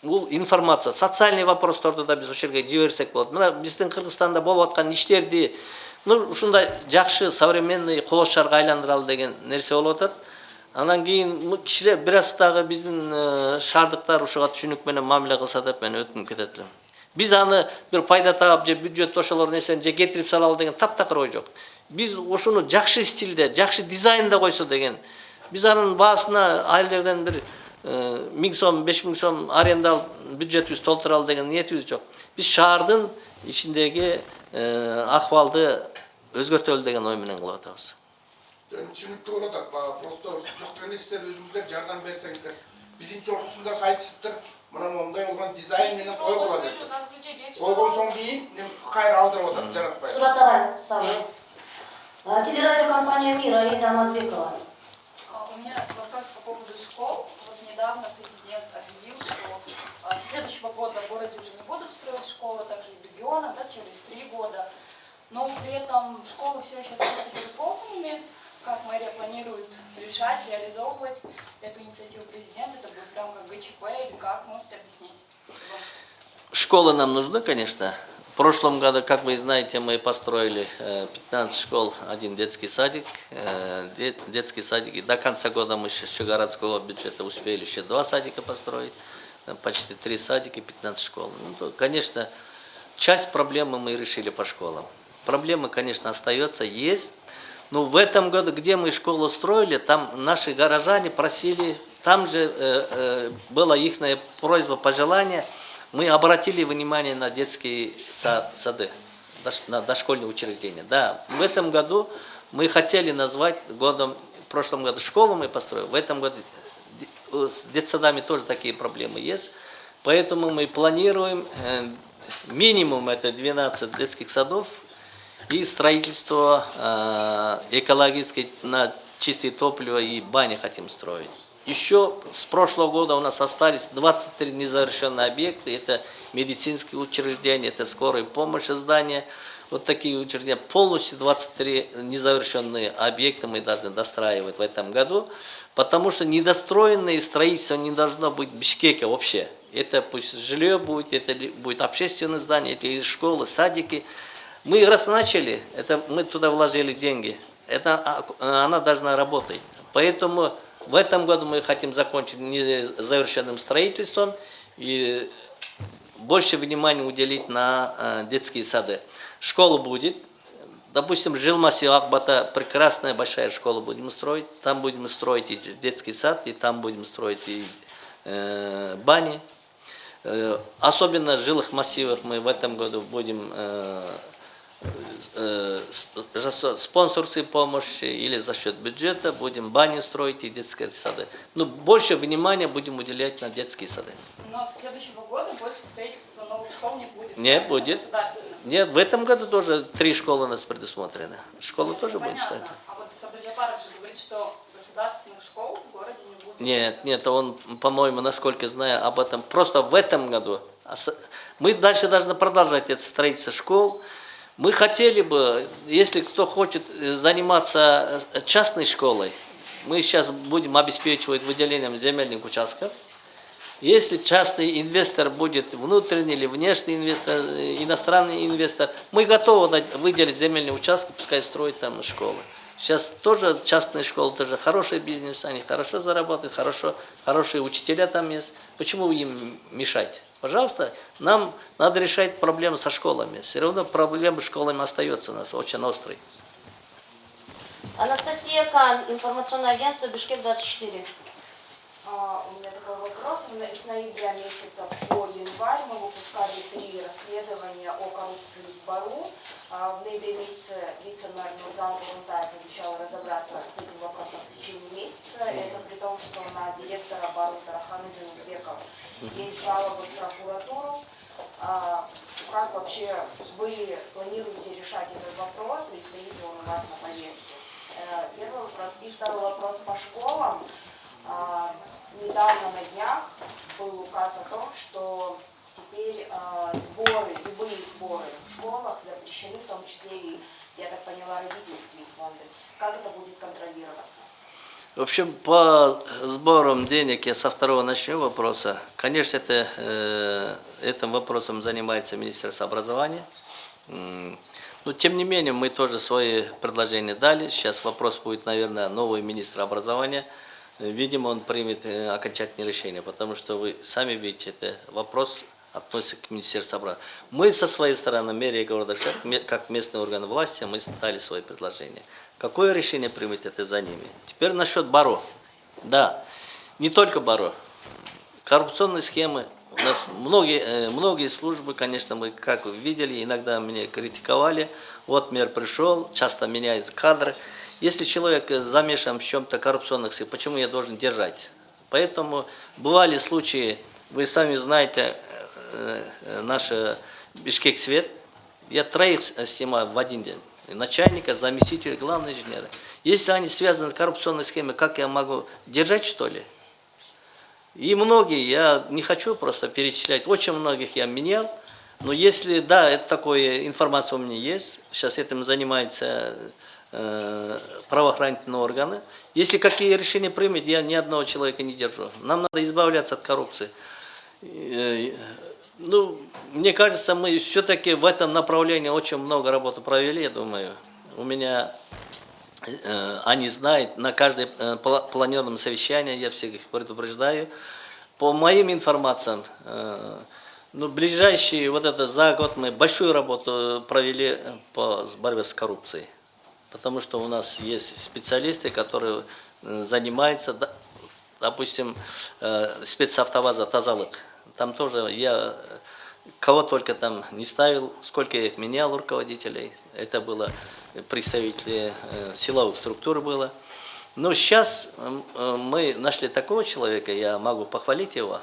бул информация социальный вопросторду да биз ошол жерге жиберсек болот. Мына биздин кыргызстанда болуп аткан иштерди ну ушундай жакшы современный кол шарга айландыралы деген нерсе болуп атат. Анан кийин кичине бир аз дагы биздин шаардыктар ушуга түшүнүк менен мамиле кылса деп мен өтүнүп кетет элем. Биз аны бир пайда таап же бюджет ошолор нерсени же кетирип салалы деген таптакыр ой жок биз ушуну жакшы стилде жакшы дизайнда койсо деген биз анын баасына ай жерден бир миң сом беш миң сом аренда алып бюджетибизди толтуралы деген ниетибиз жок биз шаардын ичиндеги акыбалды өзгөртөлү деген ой менен кылып атабыз
болып жатады баға просто жоқ деген сіздер өзіңіздер жардам берсеңіздер. Биринчи ортосунда айтышыптыр мына мындай болгон дизайн менен койгула деп койгон соң кийин кайра алдырып атат жаратпай
Сурат Савы. Телерадиокомпания «Мир» Аида Матбекова.
А, У меня вопрос по поводу школ. Вот недавно президент объявил, что а, с следующего года в городе уже не будут строить школы, также и в регионах, да, через три года. Но при этом школы все еще остаются переполненными. Как мэрия планирует решать, реализовывать эту инициативу президента? Это будет в рамках ГЧП или как? Можете объяснить?
Школы нам нужны, конечно. В прошлом году, как вы знаете, мы построили э, 15 школ, один детский садик. э, де- Детский садик. И до конца года мы еще городского бюджета успели еще два садика построить. э, Почти три садика и 15 школ. Ну, то, конечно, часть проблемы мы решили по школам. Проблемы, конечно, остается, есть. Но в этом году, где мы школу строили, там наши горожане просили, там же э, э, была их просьба, пожелание, мы обратили внимание на детские са- сады, на дошкольные учреждения. Да, в этом году мы хотели назвать годом, в прошлом году школу мы построили, в этом году де- с детсадами тоже такие проблемы есть. Поэтому мы планируем э, минимум это 12 детских садов и строительство э, экологической на чистое топливо и бани хотим строить. Еще с прошлого года у нас остались 23 незавершенные объекты. Это медицинские учреждения, это скорая помощь здания. Вот такие учреждения. Полностью 23 незавершенные объекты мы должны достраивать в этом году. Потому что недостроенное строительство не должно быть в Бишкеке вообще. Это пусть жилье будет, это будет общественное здание, это школы, садики. Мы раз начали, это мы туда вложили деньги. Это а, она должна работать. Поэтому в этом году мы хотим закончить незавершенным строительством и больше внимания уделить на э, детские сады. Школа будет. Допустим, Жилмаси Акбата прекрасная большая школа будем строить. Там будем строить и детский сад, и там будем строить и э, бани. Э, особенно жилых массивах мы в этом году будем э, спонсорской помощи или за счет бюджета будем бани строить и детские сады. Но больше внимания будем уделять на детские сады.
Но с следующего года больше строительства новых школ не будет.
Не
правильно?
будет. Нет, в этом году тоже три школы у нас предусмотрены. Школы тоже будут стоять.
А вот Сабаджапаров же говорит, что государственных школ в городе не будет.
Нет, нет, он, по-моему, насколько знаю об этом, просто в этом году. А Мы дальше должны продолжать это строительство школ. Мы хотели бы, если кто хочет э, заниматься э, частной школой, мы сейчас будем обеспечивать выделением земельных участков. Если частный инвестор будет внутренний или внешний инвестор, э, иностранный инвестор, мы готовы выделить земельные участки, пускай строят там школы. Сейчас тоже частные школы, тоже хороший бизнес, они хорошо зарабатывают, хорошо, хорошие учителя там есть. Почему им мешать? Пожалуйста, нам надо решать проблемы со школами. Все равно проблемы с школами остаются у нас очень острые.
Анастасия Кан, информационное агентство Бишкек-24.
А, У меня такой вопрос. С ноября месяца по январь мы выпускали три расследования о коррупции в Бару. А, В ноябре месяце вице-мэр Нурдан Урунтаев обещал разобраться с этим вопросом в течение месяца. Это при том, что на директора Бару Тарахана Джанузбеков есть жалобы в прокуратуру. А, Как вообще вы планируете решать этот вопрос и стоит ли он у вас на повестке? Э, Первый вопрос. И второй вопрос по школам. А, Недавно на днях был указ о том, что теперь а, сборы, любые сборы в школах запрещены, в том числе и, я так поняла, родительские фонды. Как это будет контролироваться?
В общем, по сборам денег я со второго начну вопроса. Конечно, это, э, этим вопросом занимается Министерство образования. Но, тем не менее, мы тоже свои предложения дали. Сейчас вопрос будет, наверное, новый министр образования. Видимо, он примет э, окончательное решение, потому что вы сами видите, это вопрос относится к Министерству образования. Мы со своей стороны, мэрия города как местный орган власти, мы дали свои предложения. Какое решение примет, это за ними. Теперь насчет БАРО. Да, не только БАРО. Коррупционные схемы. У нас многие, э, многие службы, конечно, мы, как видели, иногда меня критиковали. Вот мэр пришел, часто меняются кадры. Если человек э, замешан в чем-то коррупционных почему я должен держать? Поэтому бывали случаи, вы сами знаете, э, э, наш Бишкек Свет, я троих снимаю в один день. Начальника, заместителя, главного инженера. Если они связаны с коррупционной схемой, как я могу держать, что ли? И многие, я не хочу просто перечислять, очень многих я менял, но если, да, это такое, информация у меня есть, сейчас этим занимаются э, правоохранительные органы. Если какие решения примет, я ни одного человека не держу. Нам надо избавляться от коррупции. Э, Ну, мне кажется, мы все-таки в этом направлении очень много работы провели, я думаю. У меня Э, они знают, на каждое э, пла- планерном совещании я всех их предупреждаю. По моим информациям, э, ну, ближайшие, вот это за год мы большую работу провели э, по борьбе с коррупцией. Потому что у нас есть специалисты, которые э, занимаются, допустим, э, спецавтоваза Тазалык. Там тоже я э, кого только там не ставил, сколько я их менял руководителей. Это было представители силовых структур было. Но сейчас мы нашли такого человека, я могу похвалить его,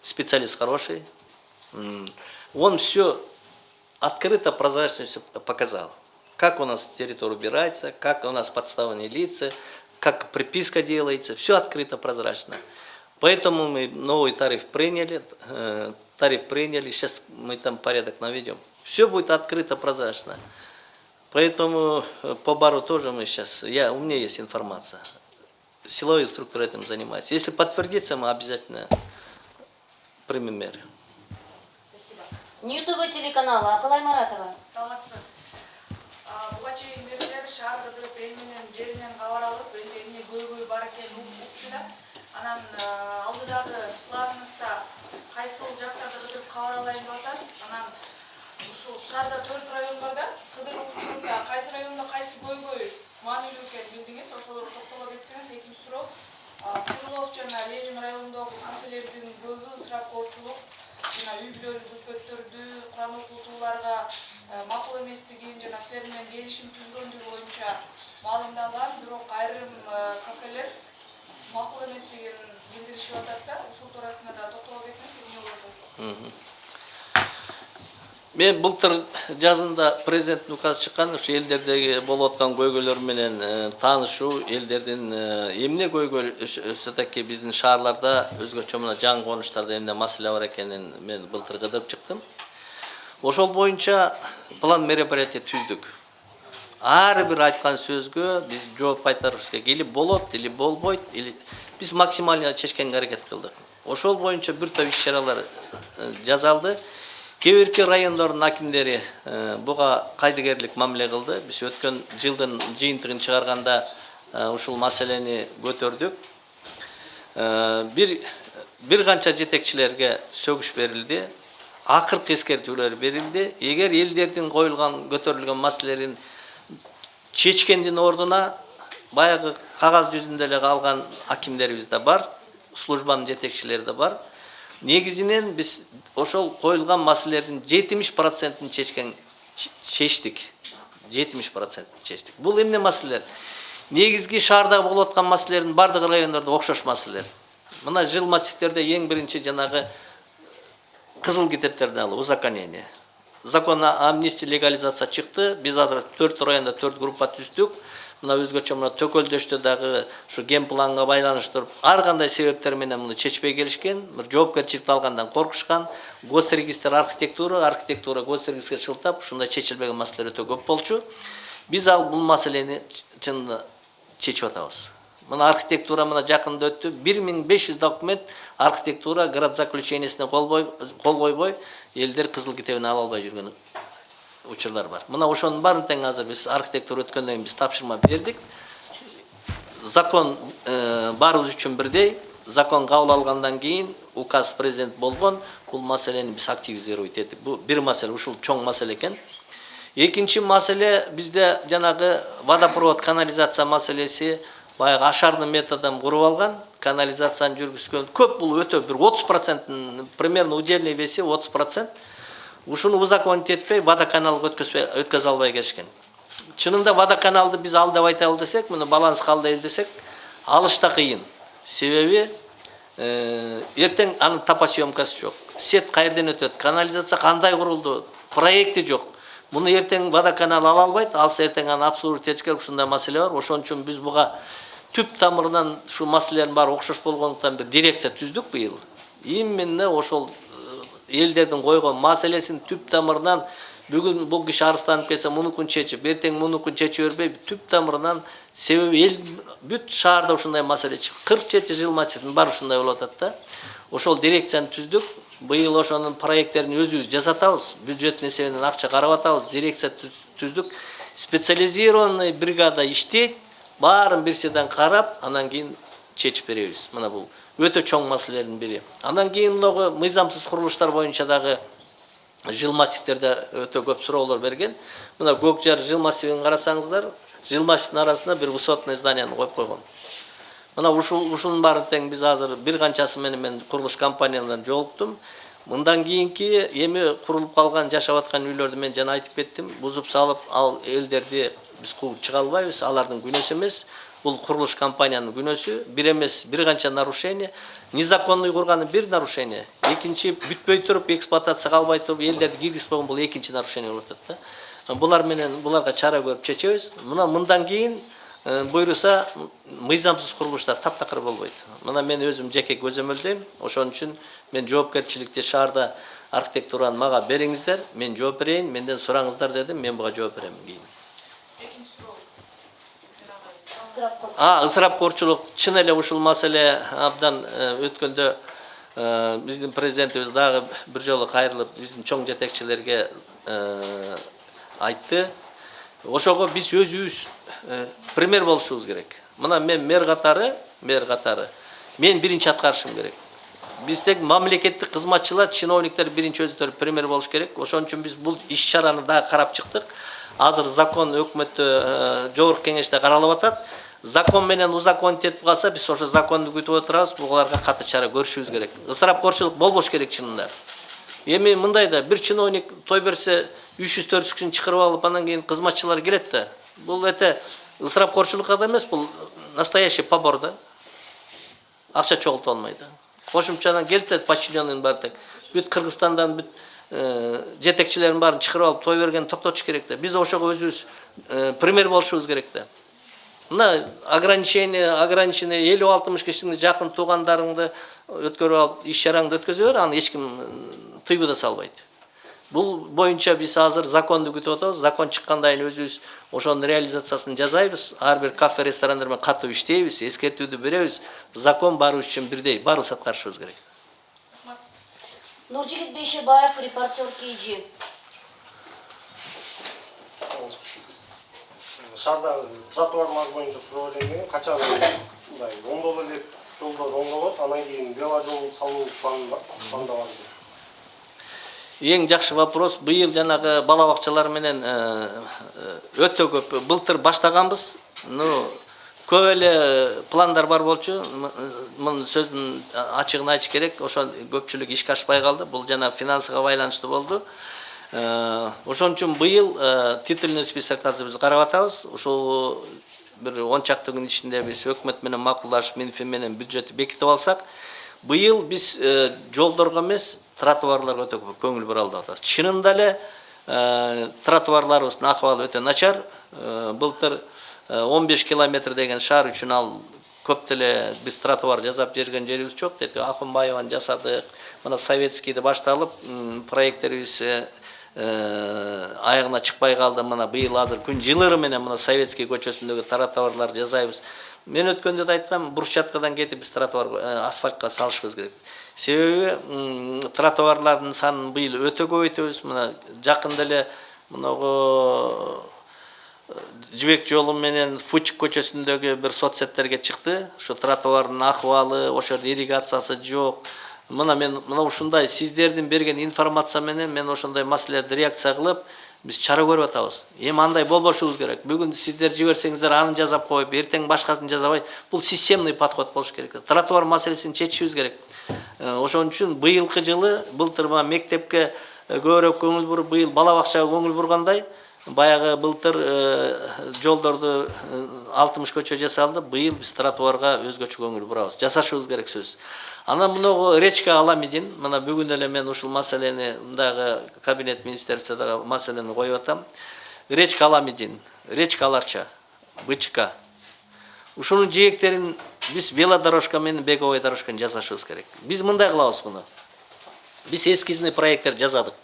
специалист хороший. Он все открыто, прозрачно все показал. Как у нас территория убирается, как у нас подставные лица, как приписка делается, все открыто, прозрачно. Поэтому мы новый тариф приняли, э, тариф приняли, сейчас мы там порядок наведем. Все будет открыто, прозрачно. Поэтому э, по бару тоже мы сейчас, я, у меня есть информация. Силовые структуры этим занимаются. Если подтвердится, мы обязательно примем меры.
Ньютуб телеканалы Акылай Маратова.
саламатсызбы буга чейин мэрлер шаар кыдырып эл менен жеринен кабар алып элде эмне көйгөй бар экенин ук- укчу да анан алдыдагы планыбызда кайсыл жактарды кыдырып кабар алайын деп атасыз анан ушул шаарда төрт район бар да кыдыруу учурунда кайсы райондо кайсы көйгөй маанилүү экенин билдиңиз ошолорго токтоло кетсеңиз экинчи суроо а, сырлов жана ленин районундагы кафелердин көбү ысырап коочулук жана үй бүлөлүк бүлпөттөрдү куран окутууларга макул эместигин жана силер менен келишим түзгөндүгү боюнча маалымдалган бирок айрым э, кафелер макул эместигин билдиришип атат да ушул туурасында да токтоло кетсеңиз эмне болот.
Мен былтыр жазында президенттин указы чыккан ушу элдердеги болуп аткан көйгөйлөр менен э, таанышуу, элдердин эмне көйгөй все таки биздин шаарларда өзгөчө мына жаңы конуштарда эмне маселе бар экенин мен былтыр кыдырып чыктым. Ошол боюнча план мероприятий түздүк. Ар бир айткан сөзгө биз жооп кайтарышыбыз керек. Или болот, или болбойт, или биз максимально чечкенге аракет кылдык. Ошол боюнча бир топ иш чаралар э, жасалды. Кээ бирки райондордун акимдери э, буга кайдыгерлик мамиле кылды. Биз өткөн жылдын жыйынтыгын чыгарганда э, ушул маселени көтөрдүк. Э, Бир бир канча жетекчилерге сөгүш берилди. Акыркы эскертүүлөр берилди. Эгер элдердин коюлган көтөрүлгөн маселелерин чечкендин ордуна баягы кагаз жүзүндө эле калган акимдерибиз да бар, службанын жетекчилери да бар. негізінен біз ошол қойылған мәселелердің жетимиш процентін шешкен шештік жетимиш процентін шештік бұл эмне маселелер? Негізгі шарда болуп аткан маселелердин бардығы райондордо окшош маселелер. Мына жыл массивдерде эң биринчи жанагы кызыл китептерди алып узаконение. Закон амнистия легализация чыкты. Биз азыр төрт районда төрт группа түздүк. Мына өзгөчө мына төкөлдөштө дагы ушу ген планга байланыштырып ар кандай себептер менен муну чечпей келишкен бир жоопкерчиликти алгандан коркушкан госрегистр архитектура архитектура госрегистрге шылтап ушундай чечилбеген маселелер өтө көп болчу. Биз ал бул маселени чынында чечип атабыз. Мына архитектура мына жакында өттү бир миң беш жүз документ архитектура град заключениесине кол кол койбой элдер кызыл китебине ала албай жүргөн учурлар бар. Мына ошонун баарын тең азыр биз архитектура өткөндөн кийин биз тапшырма бердик. Закон баарыбыз үчүн бирдей. Закон кабыл алгандан кийин указ президент болгон. Бул маселени биз активизировать эттик бул бир маселе ушул чоң маселе экен. Экинчи маселе бизде жанагы водопровод канализация маселеси баягы ашардын методун куруп алган. Канализацияны жүргүзгөн көп бул өтө бир отуз проценттин примерно удельный веси отуз процент ушуну узаконить этпей водоканалга өткөзө албай келишкен чынында водоканалды биз ал деп айталы десек муну баланска алдайлы десек алыш да кыйын. Себеби эртең анын топосъемкасы жок. Сет каерден өтөт канализация кандай курулду проекти жок. Муну эртең водоканал ала албайт алса эртең аны обслуживать этиш керек ушундай маселе бар. Ошон үчүн биз буга түп тамырынан ушул маселелердин баары окшош болгондуктан бир дирекция түздүк быйыл. Именно ошол элдердин койгон маселесин түп тамырынан бүгүн бул киши арызданып келсе мунукун чечип эртең мунукун чече бербей түп тамырынан себеби эл бүт шаарда ушундай маселе чыгып кырк жети жилмачтын баары ушундай болуп атат да. Ошол дирекцияны түздүк быйыл ошонун проекттерин өзүбүз жасатабыз бюджеттин эсебинен акча карап атабыз. Дирекция түздүк специализированный бригада иштейт баарын бирседен карап анан кийин чечип беребиз мына бул өтө чоң маселелердин бири андан кийин мынагу мыйзамсыз курулуштар боюнча дагы жыл массивтерде өтө көп суроолор берген. Мына көк жар жыл массивин карасаңыздар жыл массивдин арасында бир высотный зданияны коюп койгон мына ушунун баарын тең биз азыр бир канчасы менен мен курулуш компанияларынан жолуктум мындан кийинки эми курулуп калган жашап аткан үйлөрдү мен жана айтып кеттим бузуп салып ал элдерди биз кууп чыга албайбыз алардын күнөөсү эмес бул курулуш компаниянын күнөөсү бир эмес бир канча нарушение незаконный курганы бир нарушение екінші бүтпей тұрып эксплуатацияға албай тұрып елдерді киргизбей қойған бул экинчи нарушение болуп жатат да. Булар менен буларга чара көрүп чечебиз. Мына мындан кийин буюрса мыйзамсыз курулуштар таптакыр болбайды. Мына мен өзім жеке көзөмөлдөйм ошон үчүн мен жоопкерчиликти шаарда архитектураны мага бериңиздер мен жооп берейин менден сураңыздар дедим мен буга жооп берем кийин ысырапкорчулук чын эле ушул маселе абдан өткөндө биздин президентибиз дагы бир жолу кайрылып биздин чоң жетекчилерге айтты. Ошого биз өзүбүз пример болушубуз керек. Мына мен мэр катары мэр катары мен биринчи аткарышым керек. Биздеги мамлекеттик кызматчылар чиновниктер биринчи өздөрү пример болуш керек. Ошон үчүн биз бул иш чараны дагы карап чыктык азыр закон өкмөттө жогорку кеңеште каралып атат. Закон менен узаконить этип калса биз ошо законду күтүп отурабыз буларга катуу чара көрүшүбүз керек. Ысырапкорчулук болбош керек чынында эми мындай да бир чиновник той берсе үч жүз төрт жүз кишини чакырып алып анан кийин кызматчылар келет да. Бул эте ысырапкорчулукка да эмес бул настоящий побор да. Акча чогултуп алмай да. Кошумчадан келтет подчиненныйдын баары бүт кыргызстандан бүт жетекчилердин баарын чакырып алып той бергенди токтотуш керек да. Биз ошого өзүбүз пример болушубуз керек да. Мына ограничение ограничение элүү алтымыш кишини жакын туугандарыңды өткөрүп алып иш чараңды өткөзө бер аны эч ким тыйбы да салбайт. Бул боюнча биз азыр законду күтүп атабыз. Закон чыккандан кийин өзүбүз ошонун реализациясын жасайбыз. Ар бир кафе ресторандар менен катуу иштейбиз эскертүүдү беребиз. Закон баарыбыз үчүн бирдей баарыбыз аткарышыбыз керек
нұржігіт бейшебаев репортер kg
шардағы тротуарлар бойынша сұрап келген қачан мындай он доллар рет жолдар оңдалады анан кейін веложол салу пландалады
ең жақсы вопрос биыл жаңағы балабақшалар менен э, э, өте көп былтыр баштағанбыз но көп эле пландар бар болчу. Мунун сөзүн ачыгын айтыш керек. Ошол көпчүлүк ишке ашпай калды. Бул жана финансыга байланыштуу болду. Ошон үчүн быйыл титульный списокты азыр биз карап атабыз. Ушул бир он чакты күн ичинде биз өкмөт менен макулдашып минфин менен бюджетти бекитип алсак быйыл биз жолдорго эмес тротуарларга өтө көп көңүл бура алып атабыз. Чынында эле тротуарларыбыздын акыбалы өтө начар. Былтыр 15 километр деген шаар үчүн ал көп деле биз тротуар жасап берген жерибиз жок деп акынбаеваны жасадык мына советскийде башталып проекттерибиз аягына чыкпай калды мына быйыл азыр күн жылыры менен мына советский көчөсүндөгү тротуарларды жасайбыз мен өткөндө да айткам брусчаткадан кетип биз тротуар асфальтка салышыбыз керек себеби тротуарлардын санын быйыл өтө көбөйтөбүз мына жакында эле мынагу жибек жолу менен фучик көчөсүндөгү бир соцсеттерге чыкты ушу тротуардын акыбалы ошол жерде ирригациясы жок мына мен мына ушундай сиздердин берген информация менен мен ошондой маселелерди реакция кылып биз чара көрүп атабыз эми андай болбошубуз керек. Бүгүн сиздер жиберсеңиздер аны жасап коюп эртең башкасын жасабай бул системный подход болуш керек. Тротуар маселесин чечишибиз керек. Э, ошон үчүн быйылкы жылы былтыр мына мектепке э, көбүрөөк көңүл буруп быйыл бала бакчага көңүл бургандай баягы былтыр э, жолдорду алтымыш көчө жасалды. Быйыл биз тротуарга өзгөчө көңүл бурабыз. Жасашыбыз керек сөзсүз анан мынагу речка аламидин мына бүгүн эле мен ушул маселени мындагы кабинет министерстводогу маселени коюп атам. Речка аламидин речка аларча бычка. Ушунун жээктерин биз велодорожка менен беговой дорожканы жасашыбыз керек. Биз мындай кылабыз муну биз эскизный проекттер жасадык.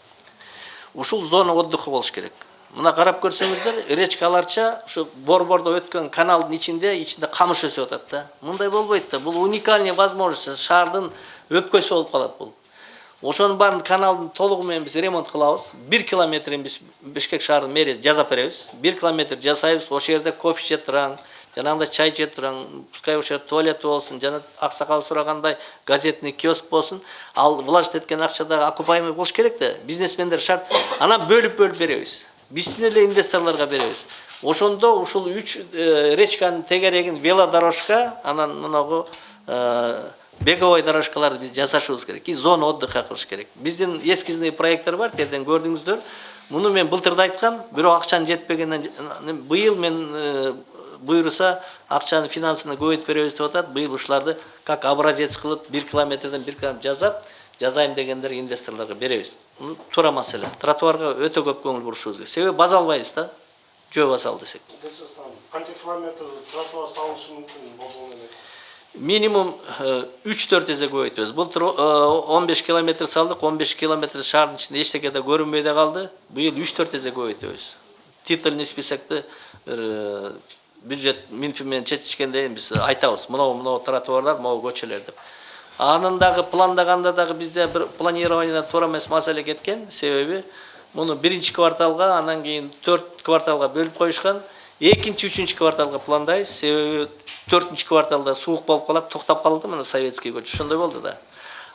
Ушул зона отдыха болуш керек. Мына карап көрсөңүздөр речка аларча ушу борбордо өткөн каналдын ичинде ичинде камыш өсүп атат да. Мындай болбойт да. Бул уникальный возможность. Шаардын өпкөсү болуп калат бул. Ошонун баарын каналдын толугу менен биз ремонт кылабыз. Бир километрин биз бишкек шаарынын мэриясы жасап беребиз. Бир километр жасайбыз. Ошол жерде кофе иче тураң жанагындай чай иче тураң пускай ошол жерде туалети болсун жана аксакал сурагандай газетный киоск болсун ал вложить эткен акча дагы окупаемый болуш керек да. Бизнесмендер шарт. Анан бөлүп бөлүп беребиз. Биздин эле инвесторлорго беребиз ошондо ушул үч речканын тегерегин велодорожка анан мынагу беговой дорожкаларды биз жасашыбыз керек и зона отдыха кылыш керек биздин эскизный проекттер бар тиерден көрдүңүздөр муну мен былтыр да айткам бирок акчанын жетпегенинен быйыл мен буйруса акчаны финансыны көбөйтүп беребиз деп атат быйыл ушуларды как образец кылып бир километрден бир километр жасап жасайм дегендер инвесторлорго беребиз туура маселе тротуарга өтө көп көңүл бурушубуз керек. Себеби база албайбыз да. Жөө база ал десек
канча километр тротуар салынышы мүмкүн болжол менен
минимум үч төрт эсе көбөйтөбүз былтыр он беш километр салдык он беш километр шаардын ичинде эчтеке да көрүнбөй да калды быйыл үч төрт эсе көбөйтөбүз титульный списокты бир бюджет минфин менен чечишкенден кийин биз айтабыз мынау мынау тротуарлар могу көчөлөр деп анын дагы пландаганда дагы бизде бир планированиядан туура эмес маселе кеткен себеби муну биринчи кварталга анан кийин төрт кварталга бөлүп коюшкан экинчи үчүнчү кварталга пландайбыз себеби төртүнчү кварталда суук болуп калат токтоп калды мына советский көчө ошондой болду да.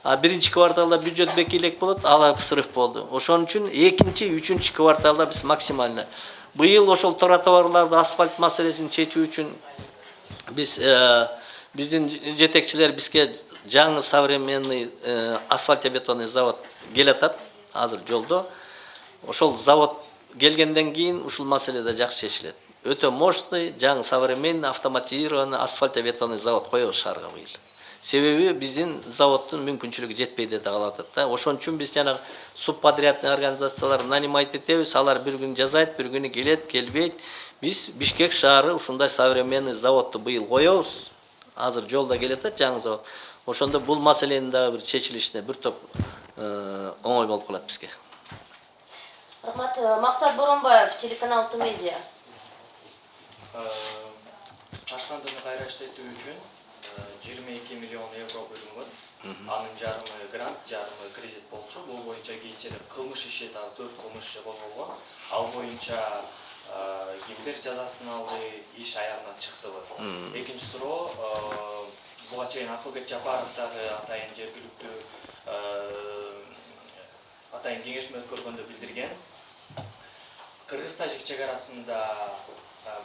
А биринчи кварталда бюджет бекийлик болот ал срыв болду ошон үчүн экинчи үчүнчү кварталда биз максимально. Быйыл ошол тротуарларды асфальт маселесин чечүү үчүн биз биздин жетекчилер бизге жаңы современный асфальтобетонный завод келатат азыр жолдо ошол завод келгенден кийин ушул маселе да жакшы чечилет өтө мощный жаңы современный автоматизированный асфальтобетонный завод коебуз шаарга быйыл себеби биздин заводдун мүмкүнчүлүгү жетпей да калып атат да. Ошон үчүн биз жанагы субподрядный организацияларды нанимать этебиз алар бир күн жасайт бир күнү келет келбейт биз бишкек шаары ушундай современный заводду быйыл коебуз азыр жолдо келатат жаңы завод ошондо бул маселенин дагы бир чечилишине бир топ оңой болуп калат бизге
рахмат максат боронбаев телеканал т медиа
таштандыны кайра иштетүү үчүн жыйырма эки миллион евро бөлүнгөн анын жарымы грант жарымы кредит болчу бул боюнча кийинчерээк кылмыш иши дагы төрт кылмыш иши козголгон ал боюнча кимдер жазасын алды иш аягына чыктыбы экинчи суроо буга чейин акылбек жапаров дагы атайын жергиликтүү атайын кеңешме өткөргөндө билдирген. Кыргыз тажик чек арасында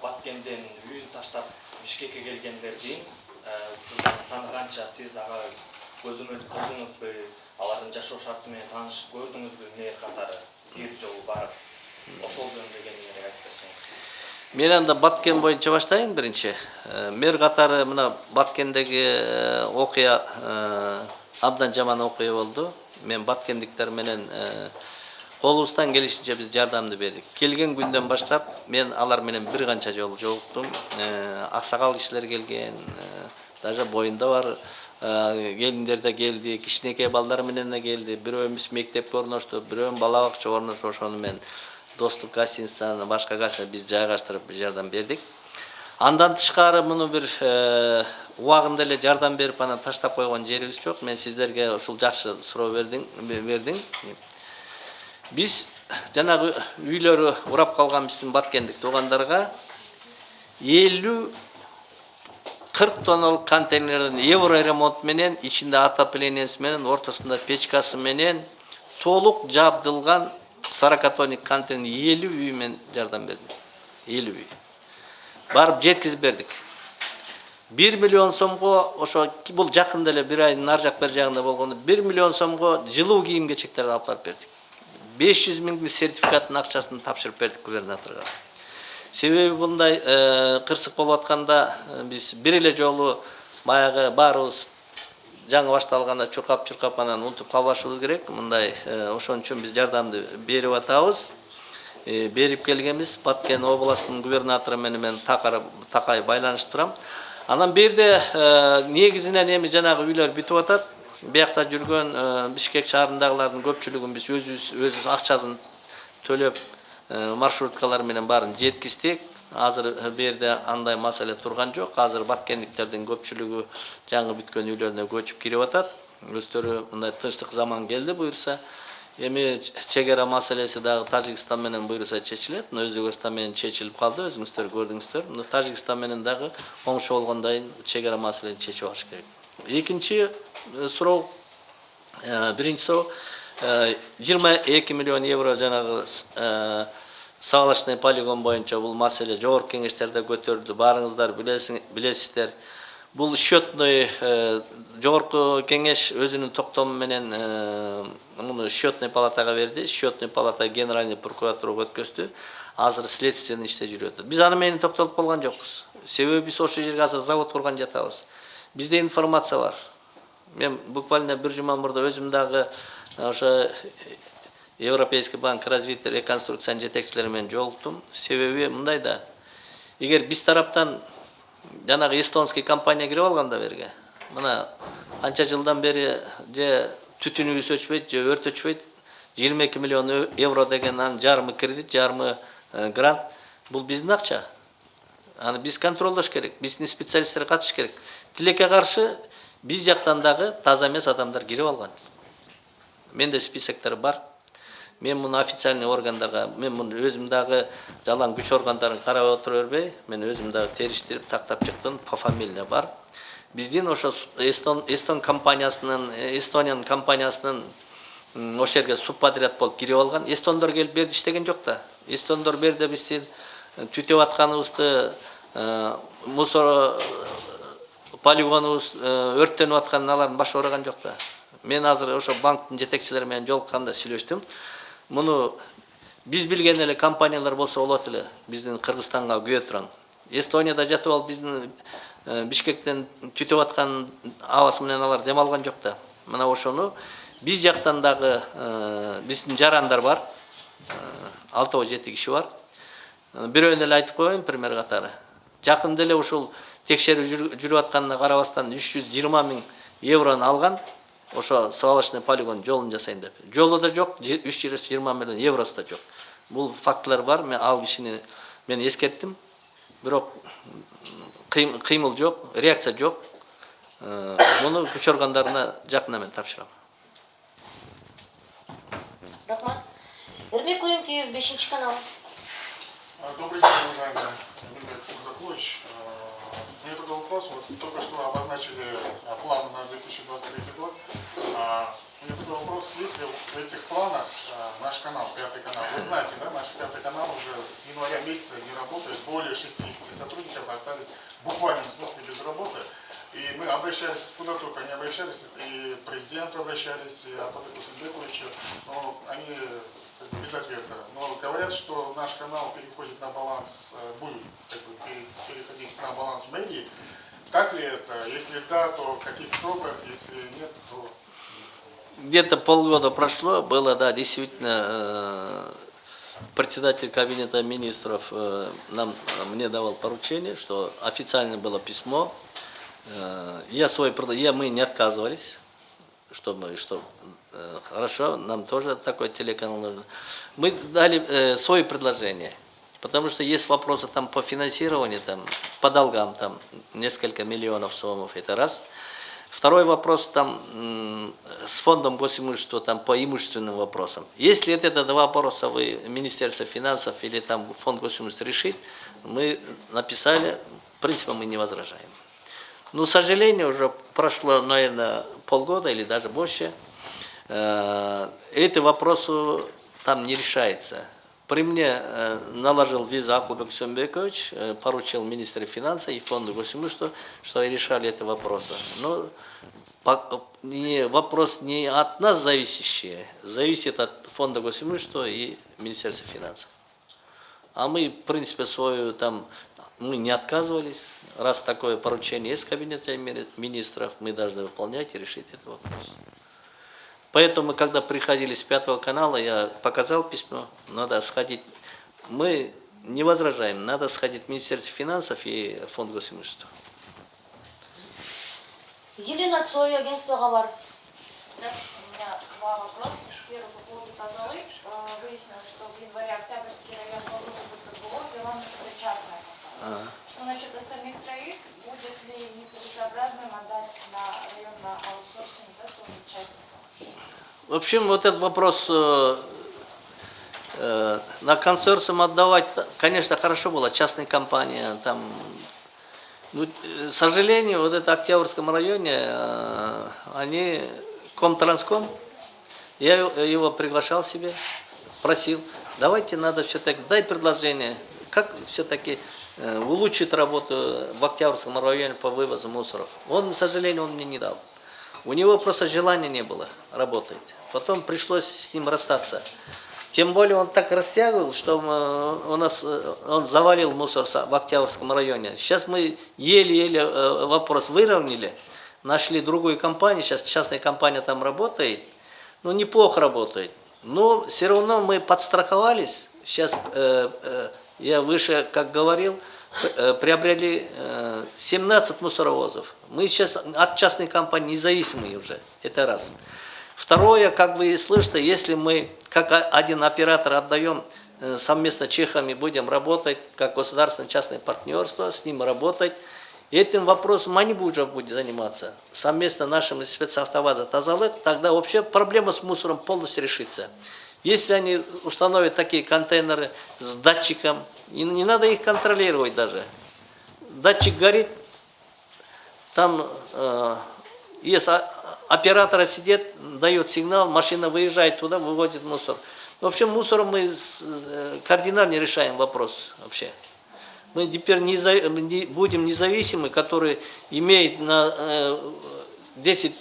баткенден үйүн таштап бишкекке келгендердин учурдагы саны канча сиз ага көзөмөл кылдыңызбы? Алардын жашоо шарты менен таанышып көрдүңүзбү? мэр катары бир жолу барып ошол жөнүндө кеңирээк айтып берсеңиз
мен анда баткен боюнча баштайын биринчи мэр катары мына баткендеги окуя абдан жаман окуя болду мен баткендиктер менен колубуздан келишинче биз жардамды бердик келген күндөн баштап мен алар менен бир канча жолу жолуктум Э, аксакал кишилер келген э, даже боюнда бар. Э, келиндер да келди кичинекей балдар менен да келди бирөөбүз мектепке орноштук бирөө бала бакчага орноштуп ошону мен достук гостиницаны башка гостиница биз жайгаштырып бир жардам бердик. Андан тышкары муну бир э, убагында эле жардам берип анан таштап койгон жерибиз жок. Мен сиздерге ушул жакшы суроо бердиң бердиң биз жанагы үйлөрү урап калган биздин баткендик туугандарга элүү кырк тонналык контейнерден евро ремонт менен ичинде отоплениясы менен ортосунда печкасы менен толук жабдылган сорокатонник контейнер элүү үй мен жардам бердим элүү үй барып жеткизип бердик бир миллион сомго ошо бул жакында эле бир айдын ар жак бери жагында болгондо бир миллион сомго жылуу кийим кечектерди алып барып бердик беш жүз миңдик сертификаттын акчасын тапшырып бердик губернаторго себеби мындай кырсык болуп атканда биз бир эле жолу баягы баарыбыз жаңы башталганда чуркап чуркап анан унутуп калбашыбыз керек. Мындай э, ошон үчүн биз жардамды берип атабыз. Э, берип келгенбиз баткен областынын губернатору менен мен такай байланышып турам анан бул жерде э, негизинен эми жанагы үйлөр бүтүп атат. Биякта жүргөн бишкек шаарындагылардын көпчүлүгүн биз өзүбүз өзүбүз акчасын төлөп маршруткалар менен баарын жеткиздик азыр бул жерде андай маселе турган жок азыр баткендиктердин көпчүлүгү жаңы бүткөн үйлөрүнө көчүп кирип атат өздөрү мындай тынчтык заман келди буюрса эми чек ара маселеси дагы тажикстан менен буюрса чечилет мына өзбекстан менен чечилип калды өзүңүздөр көрдүңүздөр мына тажикстан менен дагы коңшу болгондон кийин чек ара маселени чечип алыш керек экинчи суроо биринчи суроо жыйырма эки миллион евро жанагы свалочный полигон боюнча бул маселе жогорку кеңештерде көтөрүлдү баарыңыздар билесиздер. Бул счетный жогорку кеңеш өзүнүн токтому менен муну счетный палатага берди. Счетный палата генеральный прокуратурага өткөздү. Азыр следственный иште жүрүп атат биз аны менен токтолуп калган жокпуз. Себеби биз ошол жерге азыр завод курган жатабыз. Бизде информация бар. Мен буквально бир жума мурда өзүм дагы ошо европейский банк развития реконструкциянын жетекчилери менен жолуктум себеби мындай да. Эгер биз тараптан жанагы эстонский компания кирип алганда берге мына анча жылдан бери же түтүнүбүз өчпөйт же өрт өчпөйт жыйырма эки миллион евро деген анын жарымы кредит жарымы грант бул биздин акча аны биз контролдош керек биздин специалисттер катышыш керек. Тилекке каршы биз жактан дагы таза эмес адамдар кирип алган менде списоктор бар мен муну официальный органдарга мен муну өзүм дагы жалаң күч органдарын карап отура бербей мен өзүм дагы териштирип тактап чыктым пофамильно бар. Биздин ошо эстон эстон компаниясынын эстониянын компаниясынын ошол жерге субподряд болуп кирип алган эстондор келип бул жерде иштеген жок да эстондор бул жерде биздин түтөп атканыбызды мусор полигонубуз өрттөнүп атканын алардын башы оораган жок да мен азыр ошо банктын жетекчилери менен жолукканда сүйлөштүм муну биз билген эле компаниялар болсо болот эле биздин кыргызстанга күйө турган. Эстонияда жатып алып биздин бишкектен түтүп аткан абасы менен алар дем алган жок да. Мына ошону биз жактан дагы биздин жарандар бар. Алтыбы жети киши бар. Бирөөнү эле айтып коеюн пример катары. Жакында эле ушул текшерүү жүрүп атканына карабастан үч жүз жыйырма миң еврону алган. Ошо свалочный полигон жолун жасайын деп жолу да жок үч жүз жыйырма миллион евросу да жок бул фактылар бар мен ал кишини мен эскерттим бирок кыймыл жок реакция жок муну күч органдарына жакында мен тапшырам
рахмат эрмек көлөмкеев бешинчи канал
Добрый день, уважаемый Такой вопрос. Вот только что обозначили планы на 2023 год. У меня такой вопрос. Есть ли в этих планах наш канал, пятый канал? Вы знаете, да, наш пятый канал уже с января месяца не работает. Более 60 сотрудников остались в буквальном смысле без работы. И мы обращались куда только не обращались, и президенту обращались, и Апатаку Сельбековичу, но они без ответа. Но говорят, что наш канал переходит на баланс, будет как бы, переходить на баланс мэрии. Так ли это? Если да, то в каких сроках? Если нет, то...
где-то полгода прошло, было, да, действительно, э, председатель кабинета министров э, нам, мне давал поручение, что официально было письмо. Э, Я свой, я, мы не отказывались, что мы, что э, хорошо, нам тоже такой телеканал нужен. Мы дали э, свое предложение, потому что есть вопросы там по финансированию, там, по долгам, там несколько миллионов сомов, это раз. Второй вопрос там с фондом госимущества там по имущественным вопросам. Если это, два вопроса вы Министерство финансов или там фонд госимущества решит, мы написали, в принципе мы не возражаем. Но, к сожалению, уже прошло, наверное, полгода или даже больше. Э, Эти вопросы там не решаются. При мне э, наложил виза Акулбек Сумбекович, э, поручил министру финансов и фонду госимущества, что решали эти вопросы. Но по- не, вопрос не от нас зависящий, зависит от фонда госимущества и Министерства финансов. А мы, в принципе, свою там, мы не отказывались. Раз такое поручение есть в кабинете ми- министров, мы должны выполнять и решить этот вопрос. Поэтому, когда приходили с пятого канала, я показал письмо, надо сходить. Мы не возражаем, надо сходить в Министерство финансов и фонд госимущества.
Елена Цой, агентство Гавар.
Здравствуйте, у меня два вопроса. Первый по поводу Тазалы. Э, Выяснилось, что в январе Октябрьский район Балтука ЗКГО взяла на себя частная компания. Что насчет остальных троих? Будет ли нецелесообразным отдать на район на аутсорсинг да, тоже частникам?
В общем, вот этот вопрос э, э, на консорциум отдавать, конечно, хорошо было, частная компания, там, ну, э, к сожалению, вот это Октябрьском районе, э, они, Комтранском, я его приглашал себе, просил, давайте надо все-таки, дай предложение, как все-таки э, улучшить работу в Октябрьском районе по вывозу мусоров. Он, к сожалению, он мне не дал. У него просто желания не было работать. Потом пришлось с ним расстаться. Тем более он так растягивал, что э, у нас, э, он завалил мусор в Октябрьском районе. Сейчас мы еле-еле э, вопрос выровняли, нашли другую компанию, сейчас частная компания там работает, ну неплохо работает. Но все равно мы подстраховались. Сейчас э, э, я выше, как говорил, приобрели э, 17 мусоровозов. Мы сейчас от частной компании независимые уже. Это раз. Второе, как вы слышите, если мы как один оператор отдаем э, совместно чехами, будем работать как государственно-частное партнерство, с ним работать, этим вопросом они уже будут заниматься. Совместно нашим спецавтоваза Тазалык, тогда вообще проблема с мусором полностью решится. Если они установят такие контейнеры с датчиком, и не надо их контролировать даже. Датчик горит, там э, о- оператора сидит, дает сигнал, машина выезжает туда, выводит мусор. В общем, мусором мы э, кардинально решаем вопрос вообще. Мы теперь не не- будем независимы, которые имеют на э, 10,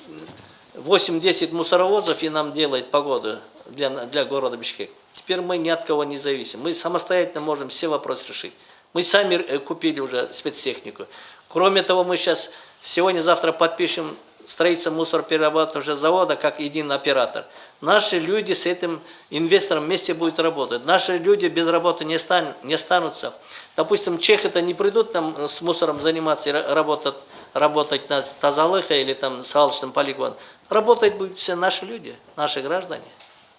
8-10 мусоровозов и нам делает погоду для, для города Бишкек. Теперь мы ни от кого не зависим. Мы самостоятельно можем все вопросы решить. Мы сами э, купили уже спецтехнику. Кроме того, мы сейчас сегодня-завтра подпишем строительство мусороперерабатывающего завода как единый оператор. Наши люди с этим инвестором вместе будут работать. Наши люди без работы не, стан, не останутся. Допустим, чехи-то не придут там с мусором заниматься и ра- работать, работать на Тазалыха или там свалочном полигоне. Работать будут все наши люди, наши граждане.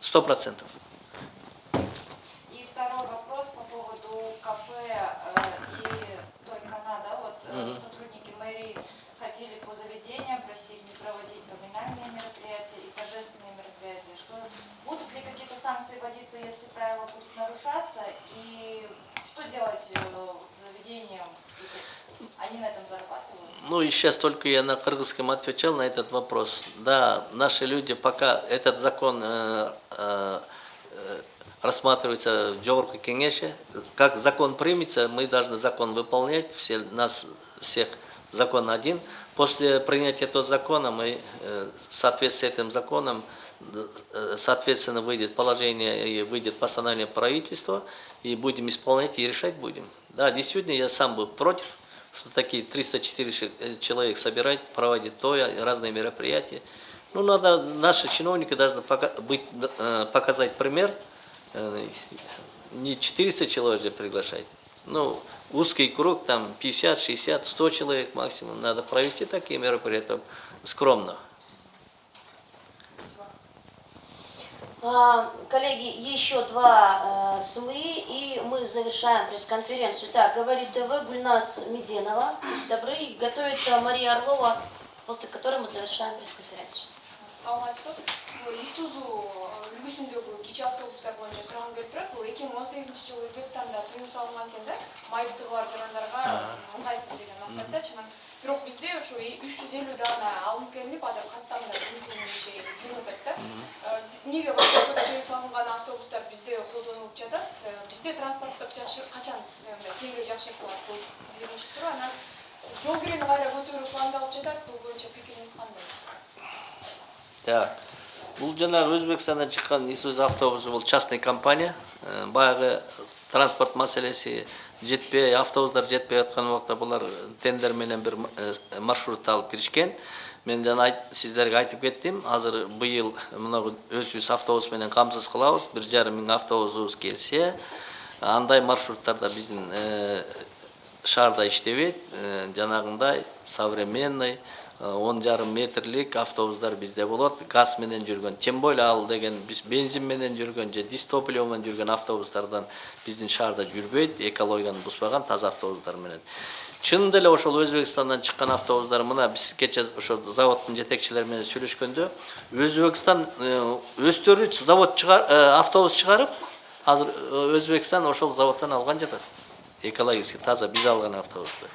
Сто процентов.
И второй вопрос по поводу кафе э, и той Канада. Вот э, сотрудники мэрии хотели по заведениям, просили не проводить номинальные мероприятия и торжественные мероприятия. Что будут ли какие-то санкции вводиться, если правила будут нарушаться? И что делать э, заведениям? Они на этом зарабатывают.
Ну и сейчас только я на кыргызском отвечал на этот вопрос. Да, наши люди пока этот закон э, э, э, рассматривается в Джорку Кенеше, как закон примется, мы должны закон выполнять, все, нас всех закон один. После принятия этого закона мы э, в соответствии с этим законом соответственно выйдет положение и выйдет постановление правительства и будем исполнять и решать будем. Да, действительно, я сам был против, что такие 304 человек собирать, проводить то, разные мероприятия. Ну, надо наши чиновники должны пока- быть, э, показать пример. Э, Не 400 человек же приглашать. Ну, узкий круг, там 50, 60, 100 человек максимум. Надо провести такие мероприятия скромно.
Коллеги, еще два э, СМИ, и мы завершаем пресс-конференцию. Так, говорит ТВ Гульнас Меденова. Добры, готовится Мария Орлова, после которой мы завершаем пресс-конференцию.
саламатсызбы бул исузу үлгүсүндөгү кичи автобустар боюнча сурагым келип турат бул эки миң он сегизинчи жылы өзбекстанда тыюу салынган экен да майыптыгы бар жарандарга ыңгайсыз деген максатта чынын бирок бизде ошо үч жүз элүү даана алынып келинип азыр каттамда мүмкүнчө жүрүп атат да Э, эмнеге тыюу салынган автобустар бизде колдонулуп жатат Э, бизде транспорттук жакшы качан мындай тегерек жакшы кылат бул биринчи суроо анан жол кирени кайра көтөрүү пландалып жатат бул боюнча пикириңиз кандай
Так. Бұл жаңағы Өзбекстандан шыққан Исуз автобусы бұл частный компания. Э, Баяғы транспорт мәселесі жетпей автобустар жетпей жатқан убакта булар тендер менен бир э, маршрутты алып киришкен мен жана сиздерге айтып кеттим азыр быйыл мына өзүбүз автобус менен камсыз кылабыз бир жарым миң автобусубуз келсе андай маршруттарда биздин э, шаарда иштебейт э, жанагындай современный он жарым метрлик автобустар бизде болот газ менен жүргөн. Тем более ал деген биз бензин менен жүргөн же дистопливо менен жүргөн автобустардан биздин шаарда жүрбөйт экологияны бузбаган таза автобустар менен. Чын деле ошол өзбекстандан чыккан автобустар мына биз кече ошо заводдун жетекчилери менен сүйлөшкөндө өзбекстан э, өздөрү завод чыгар э, автобус чыгарып азыр э, өзбекстан ошол заводдон алган жатат. Экологически таза биз алган автобусту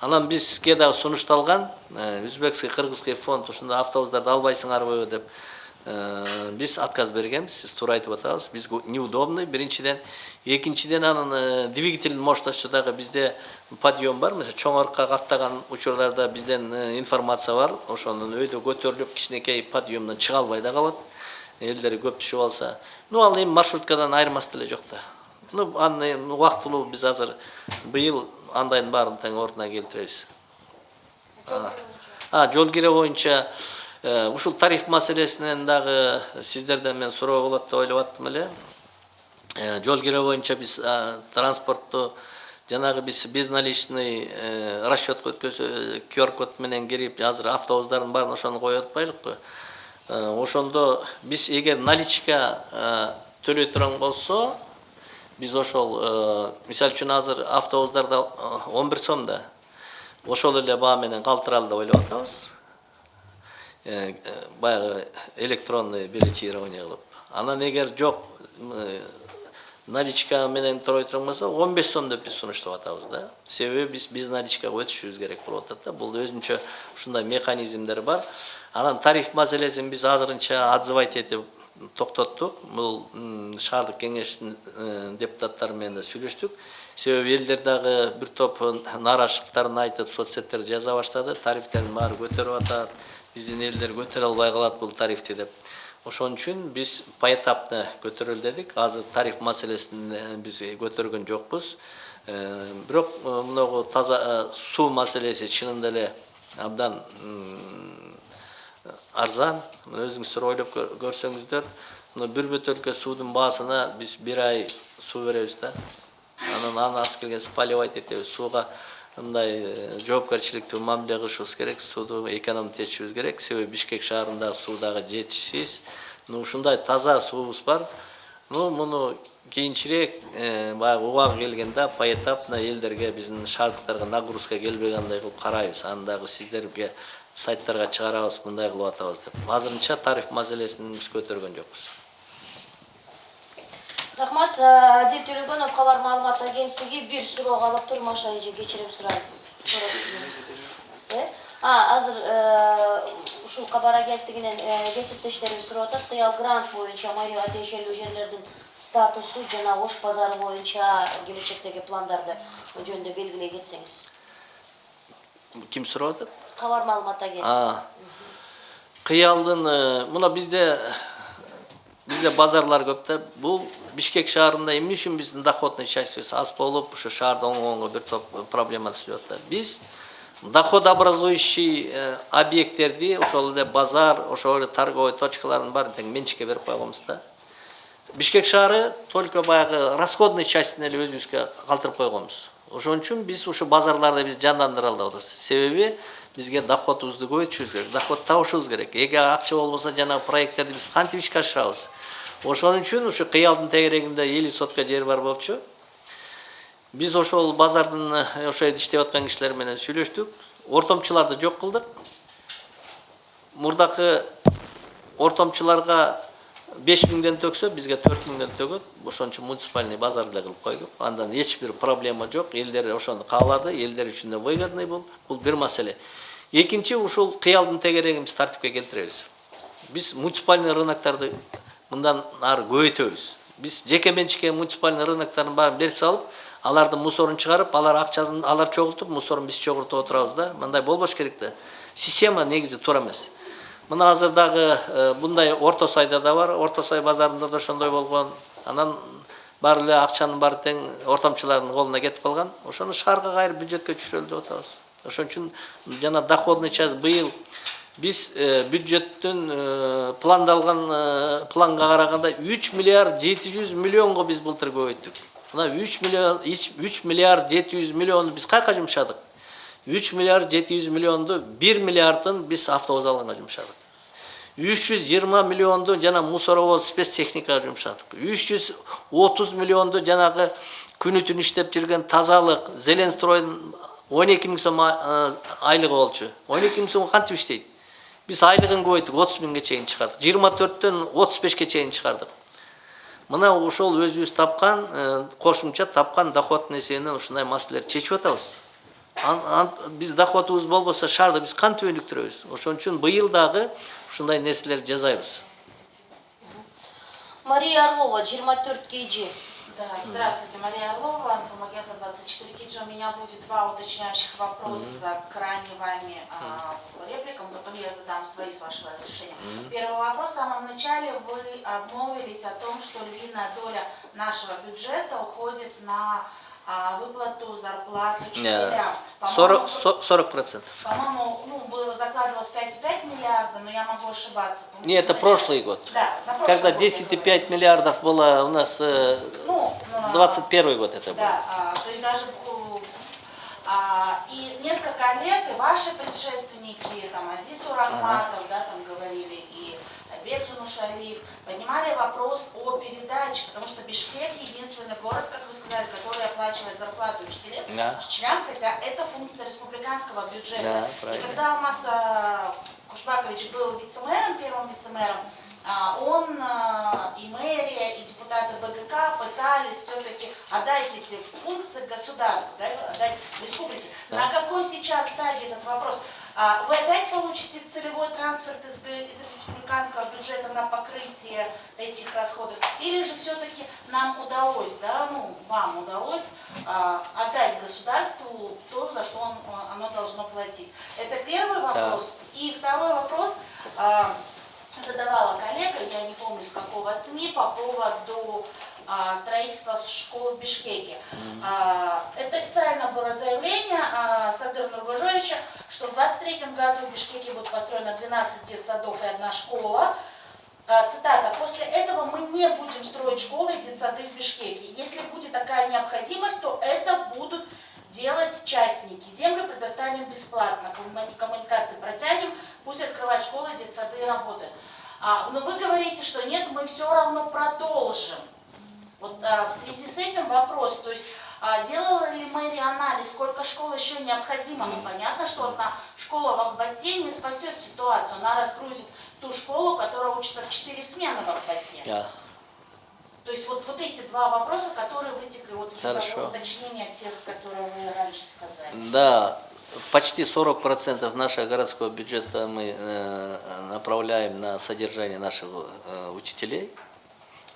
анан бизге дагы сунушталган э, өзбекский кыргызский фонд ушундай автобустарды албайсыңарбы деп э, биз отказ бергенбиз. Сиз туура айтып атабыз. Биз неудобный. Биринчиден экинчиден анын э, двигательдин мощностью дагы бизде подъем бар. Мисалы чоң аркка каттаган учурларда бизден э, информация бар. Ошонун өйдө көтөрүлүп кичинекей подъемдон чыга албай да калат. Элдер көп түшүп алса. Ну ал эми маршруткадан айырмасы деле жок да. Ну аны убактылуу биз азыр быйыл андайдын баарын тең ордуна келтиребиз. Жол кире боюнча э, ушул тариф маселесинен дагы сиздерден мен суроо болот деп ойлоп аттым эле. Э, жол кире боюнча биз транспортту жанагы биз безналичный э, расчетко өткөзө qr код менен кирип азыр автобустардын баарын ошону коюп атпайлыкпы? Ошондо биз эгер наличка төлөй турган болсо биз ошол мисалы үчүн азыр автобустарда э, 11 сом да ошол эле баа менен калтыралы деп ойлоп атабыз баягы электронный билетирование кылып анан эгер жок наличка менен турой турган болсо 15 сом деп биз сунуштап атабыз да себеби биз биз наличкага өтүшүбүз керек болуп атат да бул өзүнчө ушундай механизмдер бар анан тариф маселесин биз азырынча отзывать этип токтоттук бул м, шаардык кеңештин депутаттары менен сүйлөштүк себеби элдер дагы бир топ нааразычылыктарын айтып соцсеттерде жаза баштады тарифтердин баары көтөрүп атат биздин элдер көтөрө албай калат бул тарифти деп. Ошон үчүн биз поэтапно көтөрөлү дедик азыр тариф маселесин биз көтөргөн жокпуз бирок мынагу таза суу маселеси чынында эле абдан арзан мына өзүңүздөр ойлоп кө- көрсөңүздөр мына бир бөтөлкө суудун баасына биз бир ай суу беребиз да анан аны аз келген спаливать этебиз сууга мындай жоопкерчиликтүү мамиле кылышыбыз керек сууду экономдотечүбүз керек себеби бишкек шаарында суу дагы жетишсиз ну ушундай таза суубуз бар ну муну кийинчерээк баягы убагы келгенде поэтапно элдерге биздин шаардыктарга нагрузка келбей кандай кылып карайбыз аны дагы сиздерге сайттарга чыгарабыз мындай кылып атабыз деп. Азырынча тариф маселесин биз көтөргөн жокпуз
рахмат адил төлөгөнов кабар маалымат агенттиги бир суроого алып тур маша эже кечирим сурайм Э? а азыр э, ушул кабар агенттигинен э, кесиптештерибиз сурап атат кыял грант боюнча майга тиешелүү жерлердин статусу жана ош базары боюнча келечектеги пландарды жөнүндө белгилей кетсеңиз
ким сурап атат
кабар маалымат агенттиги
А, кыялдын э, мына бизде бизде базарлар көп да. Бишкек шаарында эмне үчүн биздин доходный частьыбыз аз болуп ушу шаарда оңгонго бир топ проблема түшүп атат. Биз доходообразующий э, объекттерди ошол эле базар ошол эле торговый точкалардын баарын тең менчикке берип бишкек шаары только баягы расходный частин эле өзүбүзгө калтырып койгонбуз. Ошон үчүн биз ушу базарларды биз жандандыра албайбыз себеби бизге доходубузду көбөйтүшүбүз керек доход табышыбыз керек эгер акча болбосо жанагы проекттерди биз кантип ишке ашырабыз ошон үчүн ушу кыялдын тегерегинде элүү сотка жер бар болчу биз ошол базардын ошол жерде иштеп аткан кишилер менен сүйлөштүк ортомчуларды жок кылдык мурдакы ортомчуларга беш миңден төксө бизге төрт миңден төгөт ошон үчүн муниципальный базар эле кылып койдук андан эч бир проблема жок элдер ошону каалады элдер үчүн да выгодный бул бул бир маселе экинчи ушул кыялдын тегерегин биз тартипке келтиребиз биз муниципальный рыноктарды мындан ары көбөйтөбүз биз жеке менчикке муниципальный рыноктардын баарын берип салып алардын мусорун чыгарып алар акчасын алар чогултуп мусорун биз чогултуп отурабыз да мындай болбош керек да система негизи туура эмес мына азыр дагы мындай орто сайда да бар. Орто сай базарында да ошондой болгон. Анан баары эле акчанын баары тең ортомчулардын колуна кетип калган. Ошону шаарга кайрып бюджетке түшүрөлү деп атабыз. Ошон үчүн жана доходный часть быйыл биз бюджеттин пландалган планга караганда үч миллиард жети жүз миллионго биз былтыр көбөйттүк. Мына үч миллион миллиард жети жүз миллионду биз каяка жумшадык? 3 миллиард 700 миллионды 1 milliardın біз avtovozallarına jumshadik 320 миллионды жана мусоровоз спец жумшадык 330 миллионды жанагы күнү түн иштеп жүргөн тазалык зеленстройдун 12 миң сом айлыгы болчу 12 миң сом кантип иштейт биз айлыгын көбөйтүп 30 миңге чейин чыгардык 24-тен 35 чейин чыгардык мына ошол өзүбүз тапкан кошумча тапкан доходтун эсебинен ушундай маселелерди чечип атабыз биз доходубуз болбосо шаарды биз кантип өнүктүрөбүз ошон үчүн быйыл дагы ушундай нерселерди жасайбыз
мария орлова жыйырма төрт kg
Да, здравствуйте, Мария Орлова, информагентство 24 Киджи. У меня будет два уточняющих вопроса к ранее вами а, репликам, потом я задам свои с вашего разрешения. Первый вопрос. В самом начале вы обмолвились о том, что львиная доля нашего бюджета уходит на выплату зарплат учителям. По-моему,
40 40 процентов.
По-моему, ну, было закладывалось 5,5 миллиарда, но я могу ошибаться.
Не это прошлый год.
Да, на прошлый
когда
год я
10,5 миллиардов было у нас э,
Ну, а,
21 год это
Да, а, то есть даже у- а, и несколько лет и ваши предшественники, там Азиз Урахматов, да, там говорили, и Бекжин Ушалиев, поднимали вопрос о передаче, потому что Бишкек единственный город, как вы сказали, который оплачивает зарплату учителям,
Да.
учителям хотя это функция республиканского бюджета.
Да,
и
правильно.
когда у нас а, Кушбакович был вице-мэром, первым вице-мэром, а, он а, и мэрия, и депутаты БГК пытались все-таки отдать эти функции государству, да, отдать республике. На какой сейчас стадии этот вопрос? А, Вы опять получите целевой трансфер из, из республиканского бюджета на покрытие этих расходов? Или же все-таки нам удалось, да, ну, вам удалось а, отдать государству то, за что он, а, оно должно платить? Это первый вопрос. И второй вопрос. а, задавала коллега, я не помню с какого СМИ, по поводу строительства школы в Бишкеке. А, это официально было заявление а, Садыра Нургужевича, что в 23 году в Бишкеке будет построено 12 детсадов и одна школа. А, Цитата. «После этого мы не будем строить школы и детсады в Бишкеке. Если будет такая необходимость, то это будут делать частники. Землю предоставим бесплатно, коммуни- коммуникации протянем, пусть открывают школы, детсады и работают. А, но вы говорите, что нет, мы все равно продолжим. Вот а, в связи с этим вопрос, то есть а, делала ли мэрия анализ, сколько школ еще необходимо? Ну, понятно, что одна школа в Акбате не спасет ситуацию, она разгрузит ту школу, которая учится в 4 смены в Акбате.
Да.
То есть вот, вот эти два вопроса, которые вытекли вот из того уточнения тех, которые вы раньше сказали.
Да, почти 40% нашего городского бюджета мы э, направляем на содержание наших э, учителей.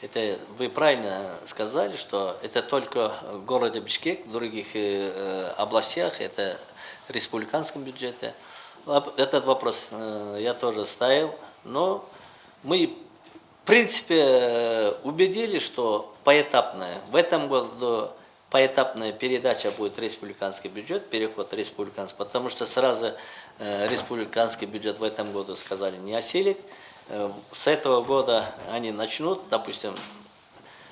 Это вы правильно сказали, что это только в городе Бишкек, в других э, э, областях, это в республиканском бюджете. Этот вопрос э, я тоже ставил, но мы в принципе э, убедили, что поэтапно в этом году поэтапная передача будет республиканский бюджет, переход республиканский, потому что сразу э, республиканский бюджет в этом году сказали не осилит. Э, С этого года они начнут, допустим,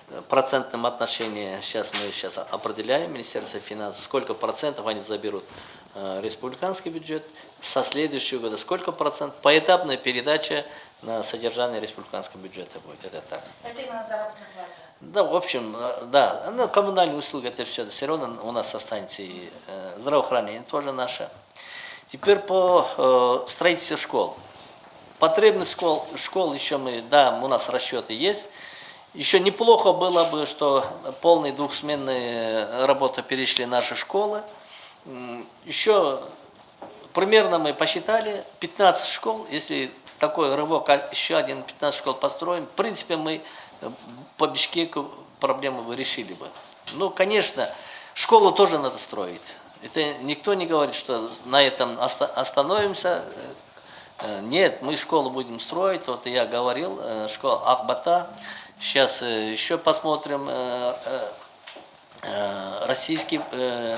в процентном отношении, сейчас мы сейчас определяем, Министерство финансов, сколько процентов они заберут э, республиканский бюджет, со следующего года сколько процентов, поэтапная передача на содержание республиканского бюджета будет, это так.
Это именно заработная плата.
Да, в общем, э, да, ну, коммунальные услуги, это все, все равно у нас останется и э, здравоохранение тоже наше. Теперь по э, строительству школ. Потребность школ, школ еще мы, да, у нас расчеты есть. Еще неплохо было бы, что полные двухсменные работы перешли наши школы. Еще примерно мы посчитали 15 школ, если такой рывок, а еще один 15 школ построим, в принципе, мы э, по Бишкеку проблему решили бы. Ну, конечно, школу тоже надо строить. Это никто не говорит, что на этом оста- остановимся. Э, Нет, мы школу будем строить. Вот я говорил, э, школа Ахбата. Сейчас э, еще посмотрим. Российский,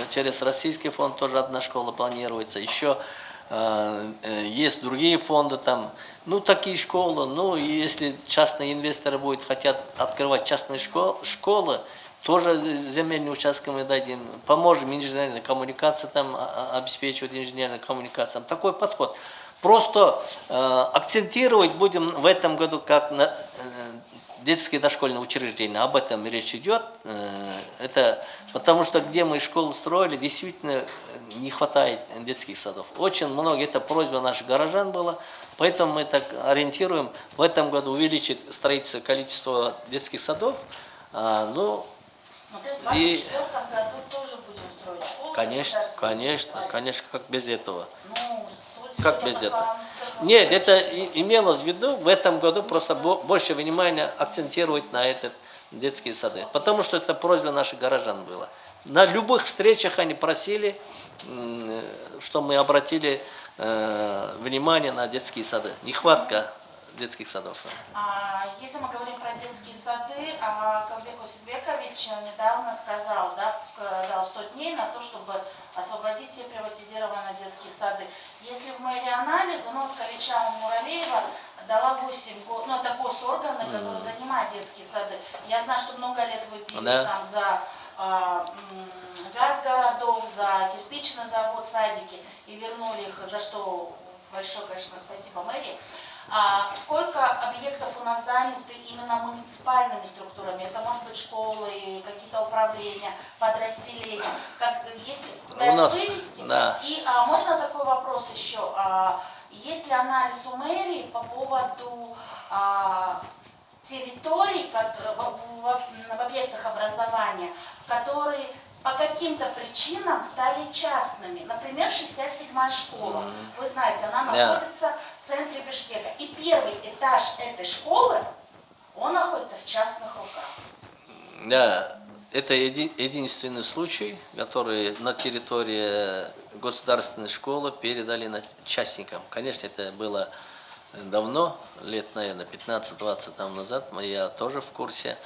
через российский фонд тоже одна школа планируется. Еще есть другие фонды там. Ну, такие школы. Ну, и если частные инвесторы будут хотят открывать частные школы, школы тоже земельные участки мы дадим, поможем инженерной коммуникации там а- а- обеспечивать инженерной коммуникацией. Такой подход. Просто э, акцентировать будем в этом году как на э, детские дошкольные учреждения. Об этом речь идет. Э, это потому что где мы школы строили, действительно э, не хватает детских садов. Очень много, это просьба наших горожан была. Поэтому мы так ориентируем в этом году увеличить строительство количества детских садов. А, ну,
Ну, то есть в
И-
2024 году тоже будем строить школы.
конечно, конечно, конечно, как без этого.
Ну,
Как без этого? Нет, это имелось в виду в этом году просто бо- больше внимания акцентировать на этот детские сады. Потому что это просьба наших горожан была. На любых встречах они просили, м, что мы обратили э, внимание на детские сады. Нехватка детских садов.
А, Если мы говорим про детские сады, а, Калбек Усибекович недавно сказал, да, ск- дал 100 дней на то, чтобы освободить все приватизированные детские сады. Если в мэрии анализа, ну вот Калича Муралеева дала 8 год, ну это госорганы, который занимает детские сады. Я знаю, что много лет вы бились
Да.
там за а, газ городов, за кирпичный завод, садики и вернули их, за что большое, конечно, спасибо мэрии. А сколько объектов у нас заняты именно муниципальными структурами? Это может быть школы, какие-то управления, подразделения. Как, если куда
У нас,
вывести?
да.
И а, можно такой вопрос еще? А, есть ли анализ у мэрии по поводу а, территорий кот- в, в- в объектах образования, которые по каким-то причинам стали частными. Например, 67-я школа. Вы знаете, она находится в центре Бишкека. И первый этаж этой школы, он находится в частных руках.
Да, это еди- единственный случай, который на территории государственной школы передали на частникам. Конечно, это было давно, лет, наверное, 15-20 там назад, я тоже в курсе.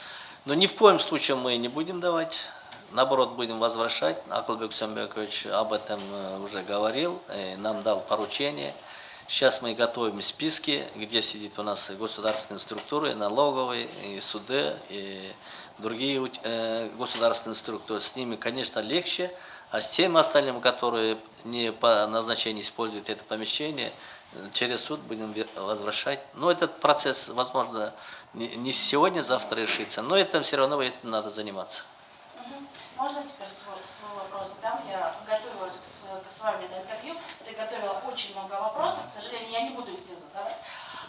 Но ни в коем случае мы не будем давать, наоборот, будем возвращать. Акылбек Самбекович об этом э, уже говорил, э, нам дал поручение. Сейчас мы готовим списки, где сидит у нас государственные структуры, налоговые, и суды, и другие э, государственные структуры. С ними, конечно, легче, а с теми остальными, которые не по назначению используют это помещение, через суд будем возвращать. Но этот процесс, возможно, не сегодня, завтра решится, но этим все равно этим надо заниматься.
Можно теперь свой, свой вопрос задам? Я готовилась к, к с вами на интервью, приготовила очень много вопросов, к сожалению, я не буду их все задавать.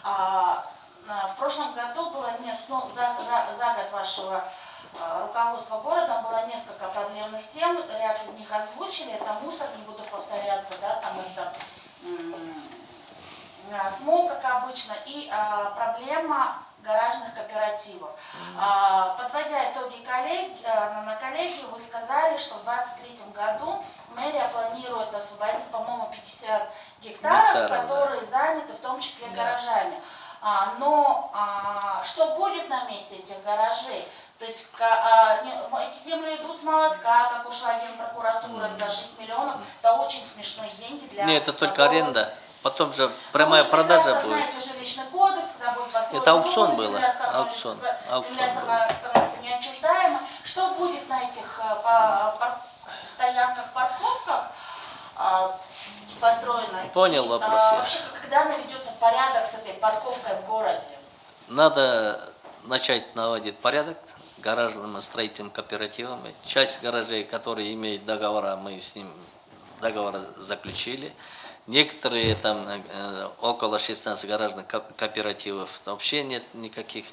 А, а, в прошлом году было несколько, ну, за, за, за год вашего а, руководства городом было несколько проблемных тем, ряд из них озвучили, это мусор, не буду повторяться, да, там это а, смог, как обычно, и а, проблема гаражных кооперативов. А, Подводя итоги коллеги, а, на- коллегию, вы сказали, что в 2023 году мэрия планирует освободить, по-моему, 50 гектаров,
да.
которые заняты в том числе гаражами. А, Но а, что будет на месте этих гаражей? То есть а, не- эти земли идут с молотка, как ушла генпрокуратура за 6 миллионов. Это очень смешные деньги для...
Нет, это только аренда. Потом же прямая
же
продажа будет.
кодекс,
Это аукцион было,
земля
аукцион, аукцион
земля станов- становится неотчуждаема. Что будет на этих э, по- стоянках, парковках а, построено?
Понял вопрос
а. Вообще, когда наведется порядок с этой парковкой в городе?
Надо начать наводить порядок гаражным и строительным кооперативам. Часть гаражей, которые имеют договора, мы с ним договор заключили. Некоторые там э, около 16 гаражных ко- кооперативов вообще нет никаких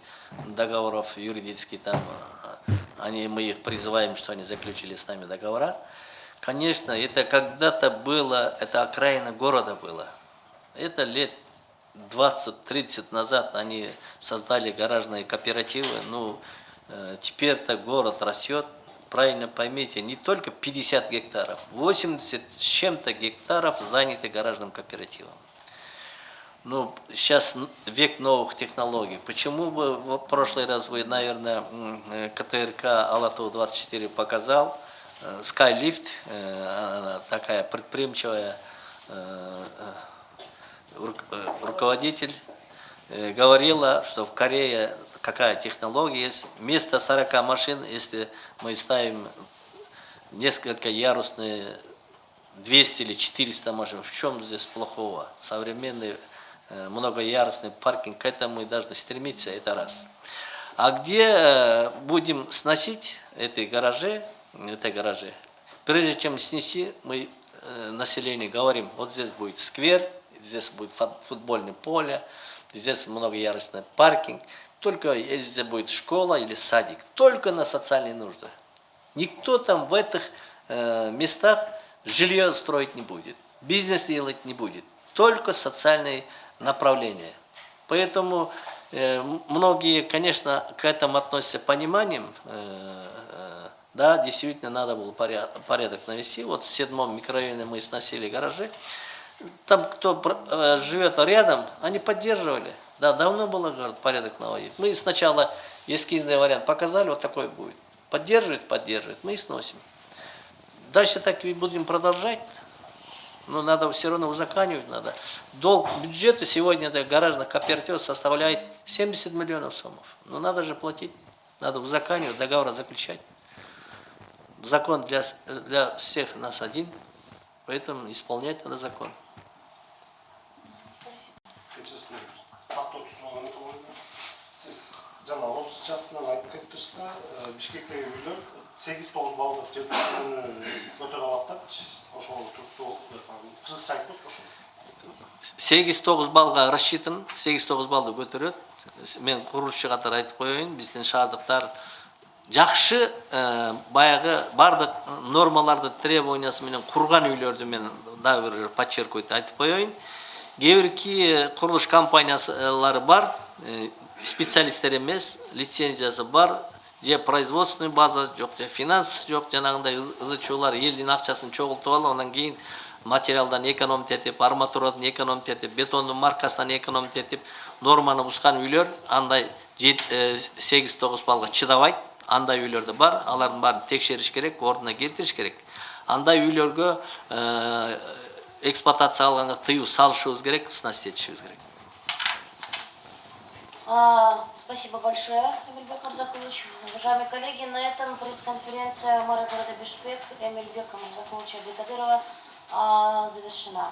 договоров юридических там. э, Они, мы их призываем, что они заключили с нами договора. Конечно, это когда-то было, это окраина города было. Это лет 20-30 назад они создали гаражные кооперативы. Ну, э, теперь-то город растет. Правильно поймите, не только 50 гектаров, 80 с чем-то гектаров заняты гаражным кооперативом. Ну, сейчас век новых технологий. Почему бы в прошлый раз вы, наверное, э, КТРК Алату-24 показал, э, Skylift, э, она такая предприимчивая э, э, рук- э, руководитель, э, говорила, что в Корее какая технология есть. Вместо 40 машин, если мы ставим несколько ярусные 200 или 400 машин, в чем здесь плохого? Современный э, многоярусный паркинг, к этому мы должны стремиться, это раз. А где э, будем сносить эти гаражи, эти гаражи? Прежде чем снести, мы э, населению говорим, вот здесь будет сквер, здесь будет фут- футбольное поле, здесь многоярусный паркинг, только если будет школа или садик, только на социальные нужды. Никто там в этих э, местах жилье строить не будет, бизнес делать не будет, только социальные направления. Поэтому э, многие, конечно, к этому относятся пониманием. э, э, да, действительно, надо было порядок, порядок навести. Вот в седьмом микрорайоне мы сносили гаражи. Там, кто э, живет рядом, они поддерживали. Да, давно было говорят, порядок наводить. Мы сначала эскизный вариант показали, вот такой будет. Поддерживает, поддерживает, мы и сносим. Дальше так и будем продолжать. Но надо все равно узаканивать надо. Долг бюджета сегодня для гаражных кооперативов составляет 70 миллионов сомов. Но надо же платить, надо узаканивать, договор заключать. Закон для, с- для всех нас один, поэтому исполнять надо закон.
жана отыз жасынан айтып кетиптирсиз да бишкектеги үйлөр сегиз тогуз баллдык жетиүү көтөрө алат да ошол ошол кыргызча айтпайсызбы ошо
сегиз тогуз баллга рассчитан сегиз тогуз баллды көтөрөт мен курулушчу катары айтып коеюн биздин шаардыктар жакшы баягы баардык нормаларды требованиясы менен курган үйлөрдү мен дагы бир подчеркивать айтып коеюн кээ бирки курулуш компаниялары бар ә, специалисттер емес, лицензиясы бар, же производственный база жоқ, же финанс жоқ, жаңағындай ызычулар елдің ақшасын чоғылтып алып, онан кейін материалдан экономить етіп, арматурадан экономить етіп, бетонның маркасынан экономить етіп, норманы бұзған үйлер андай 8-9 балға чыдабайды. Андай үйлерді бар, алардың барын текшеріш керек, орнына келтіріш керек. Андай үйлерге э, эксплуатация алғанға тыю салышуымыз керек, снасти етішіміз керек.
А, Спасибо большое, Эмильбек Марзакович. Уважаемые коллеги, на этом пресс-конференция мэра города Бишкек Эмильбека Марзаковича Бекадырова а, завершена.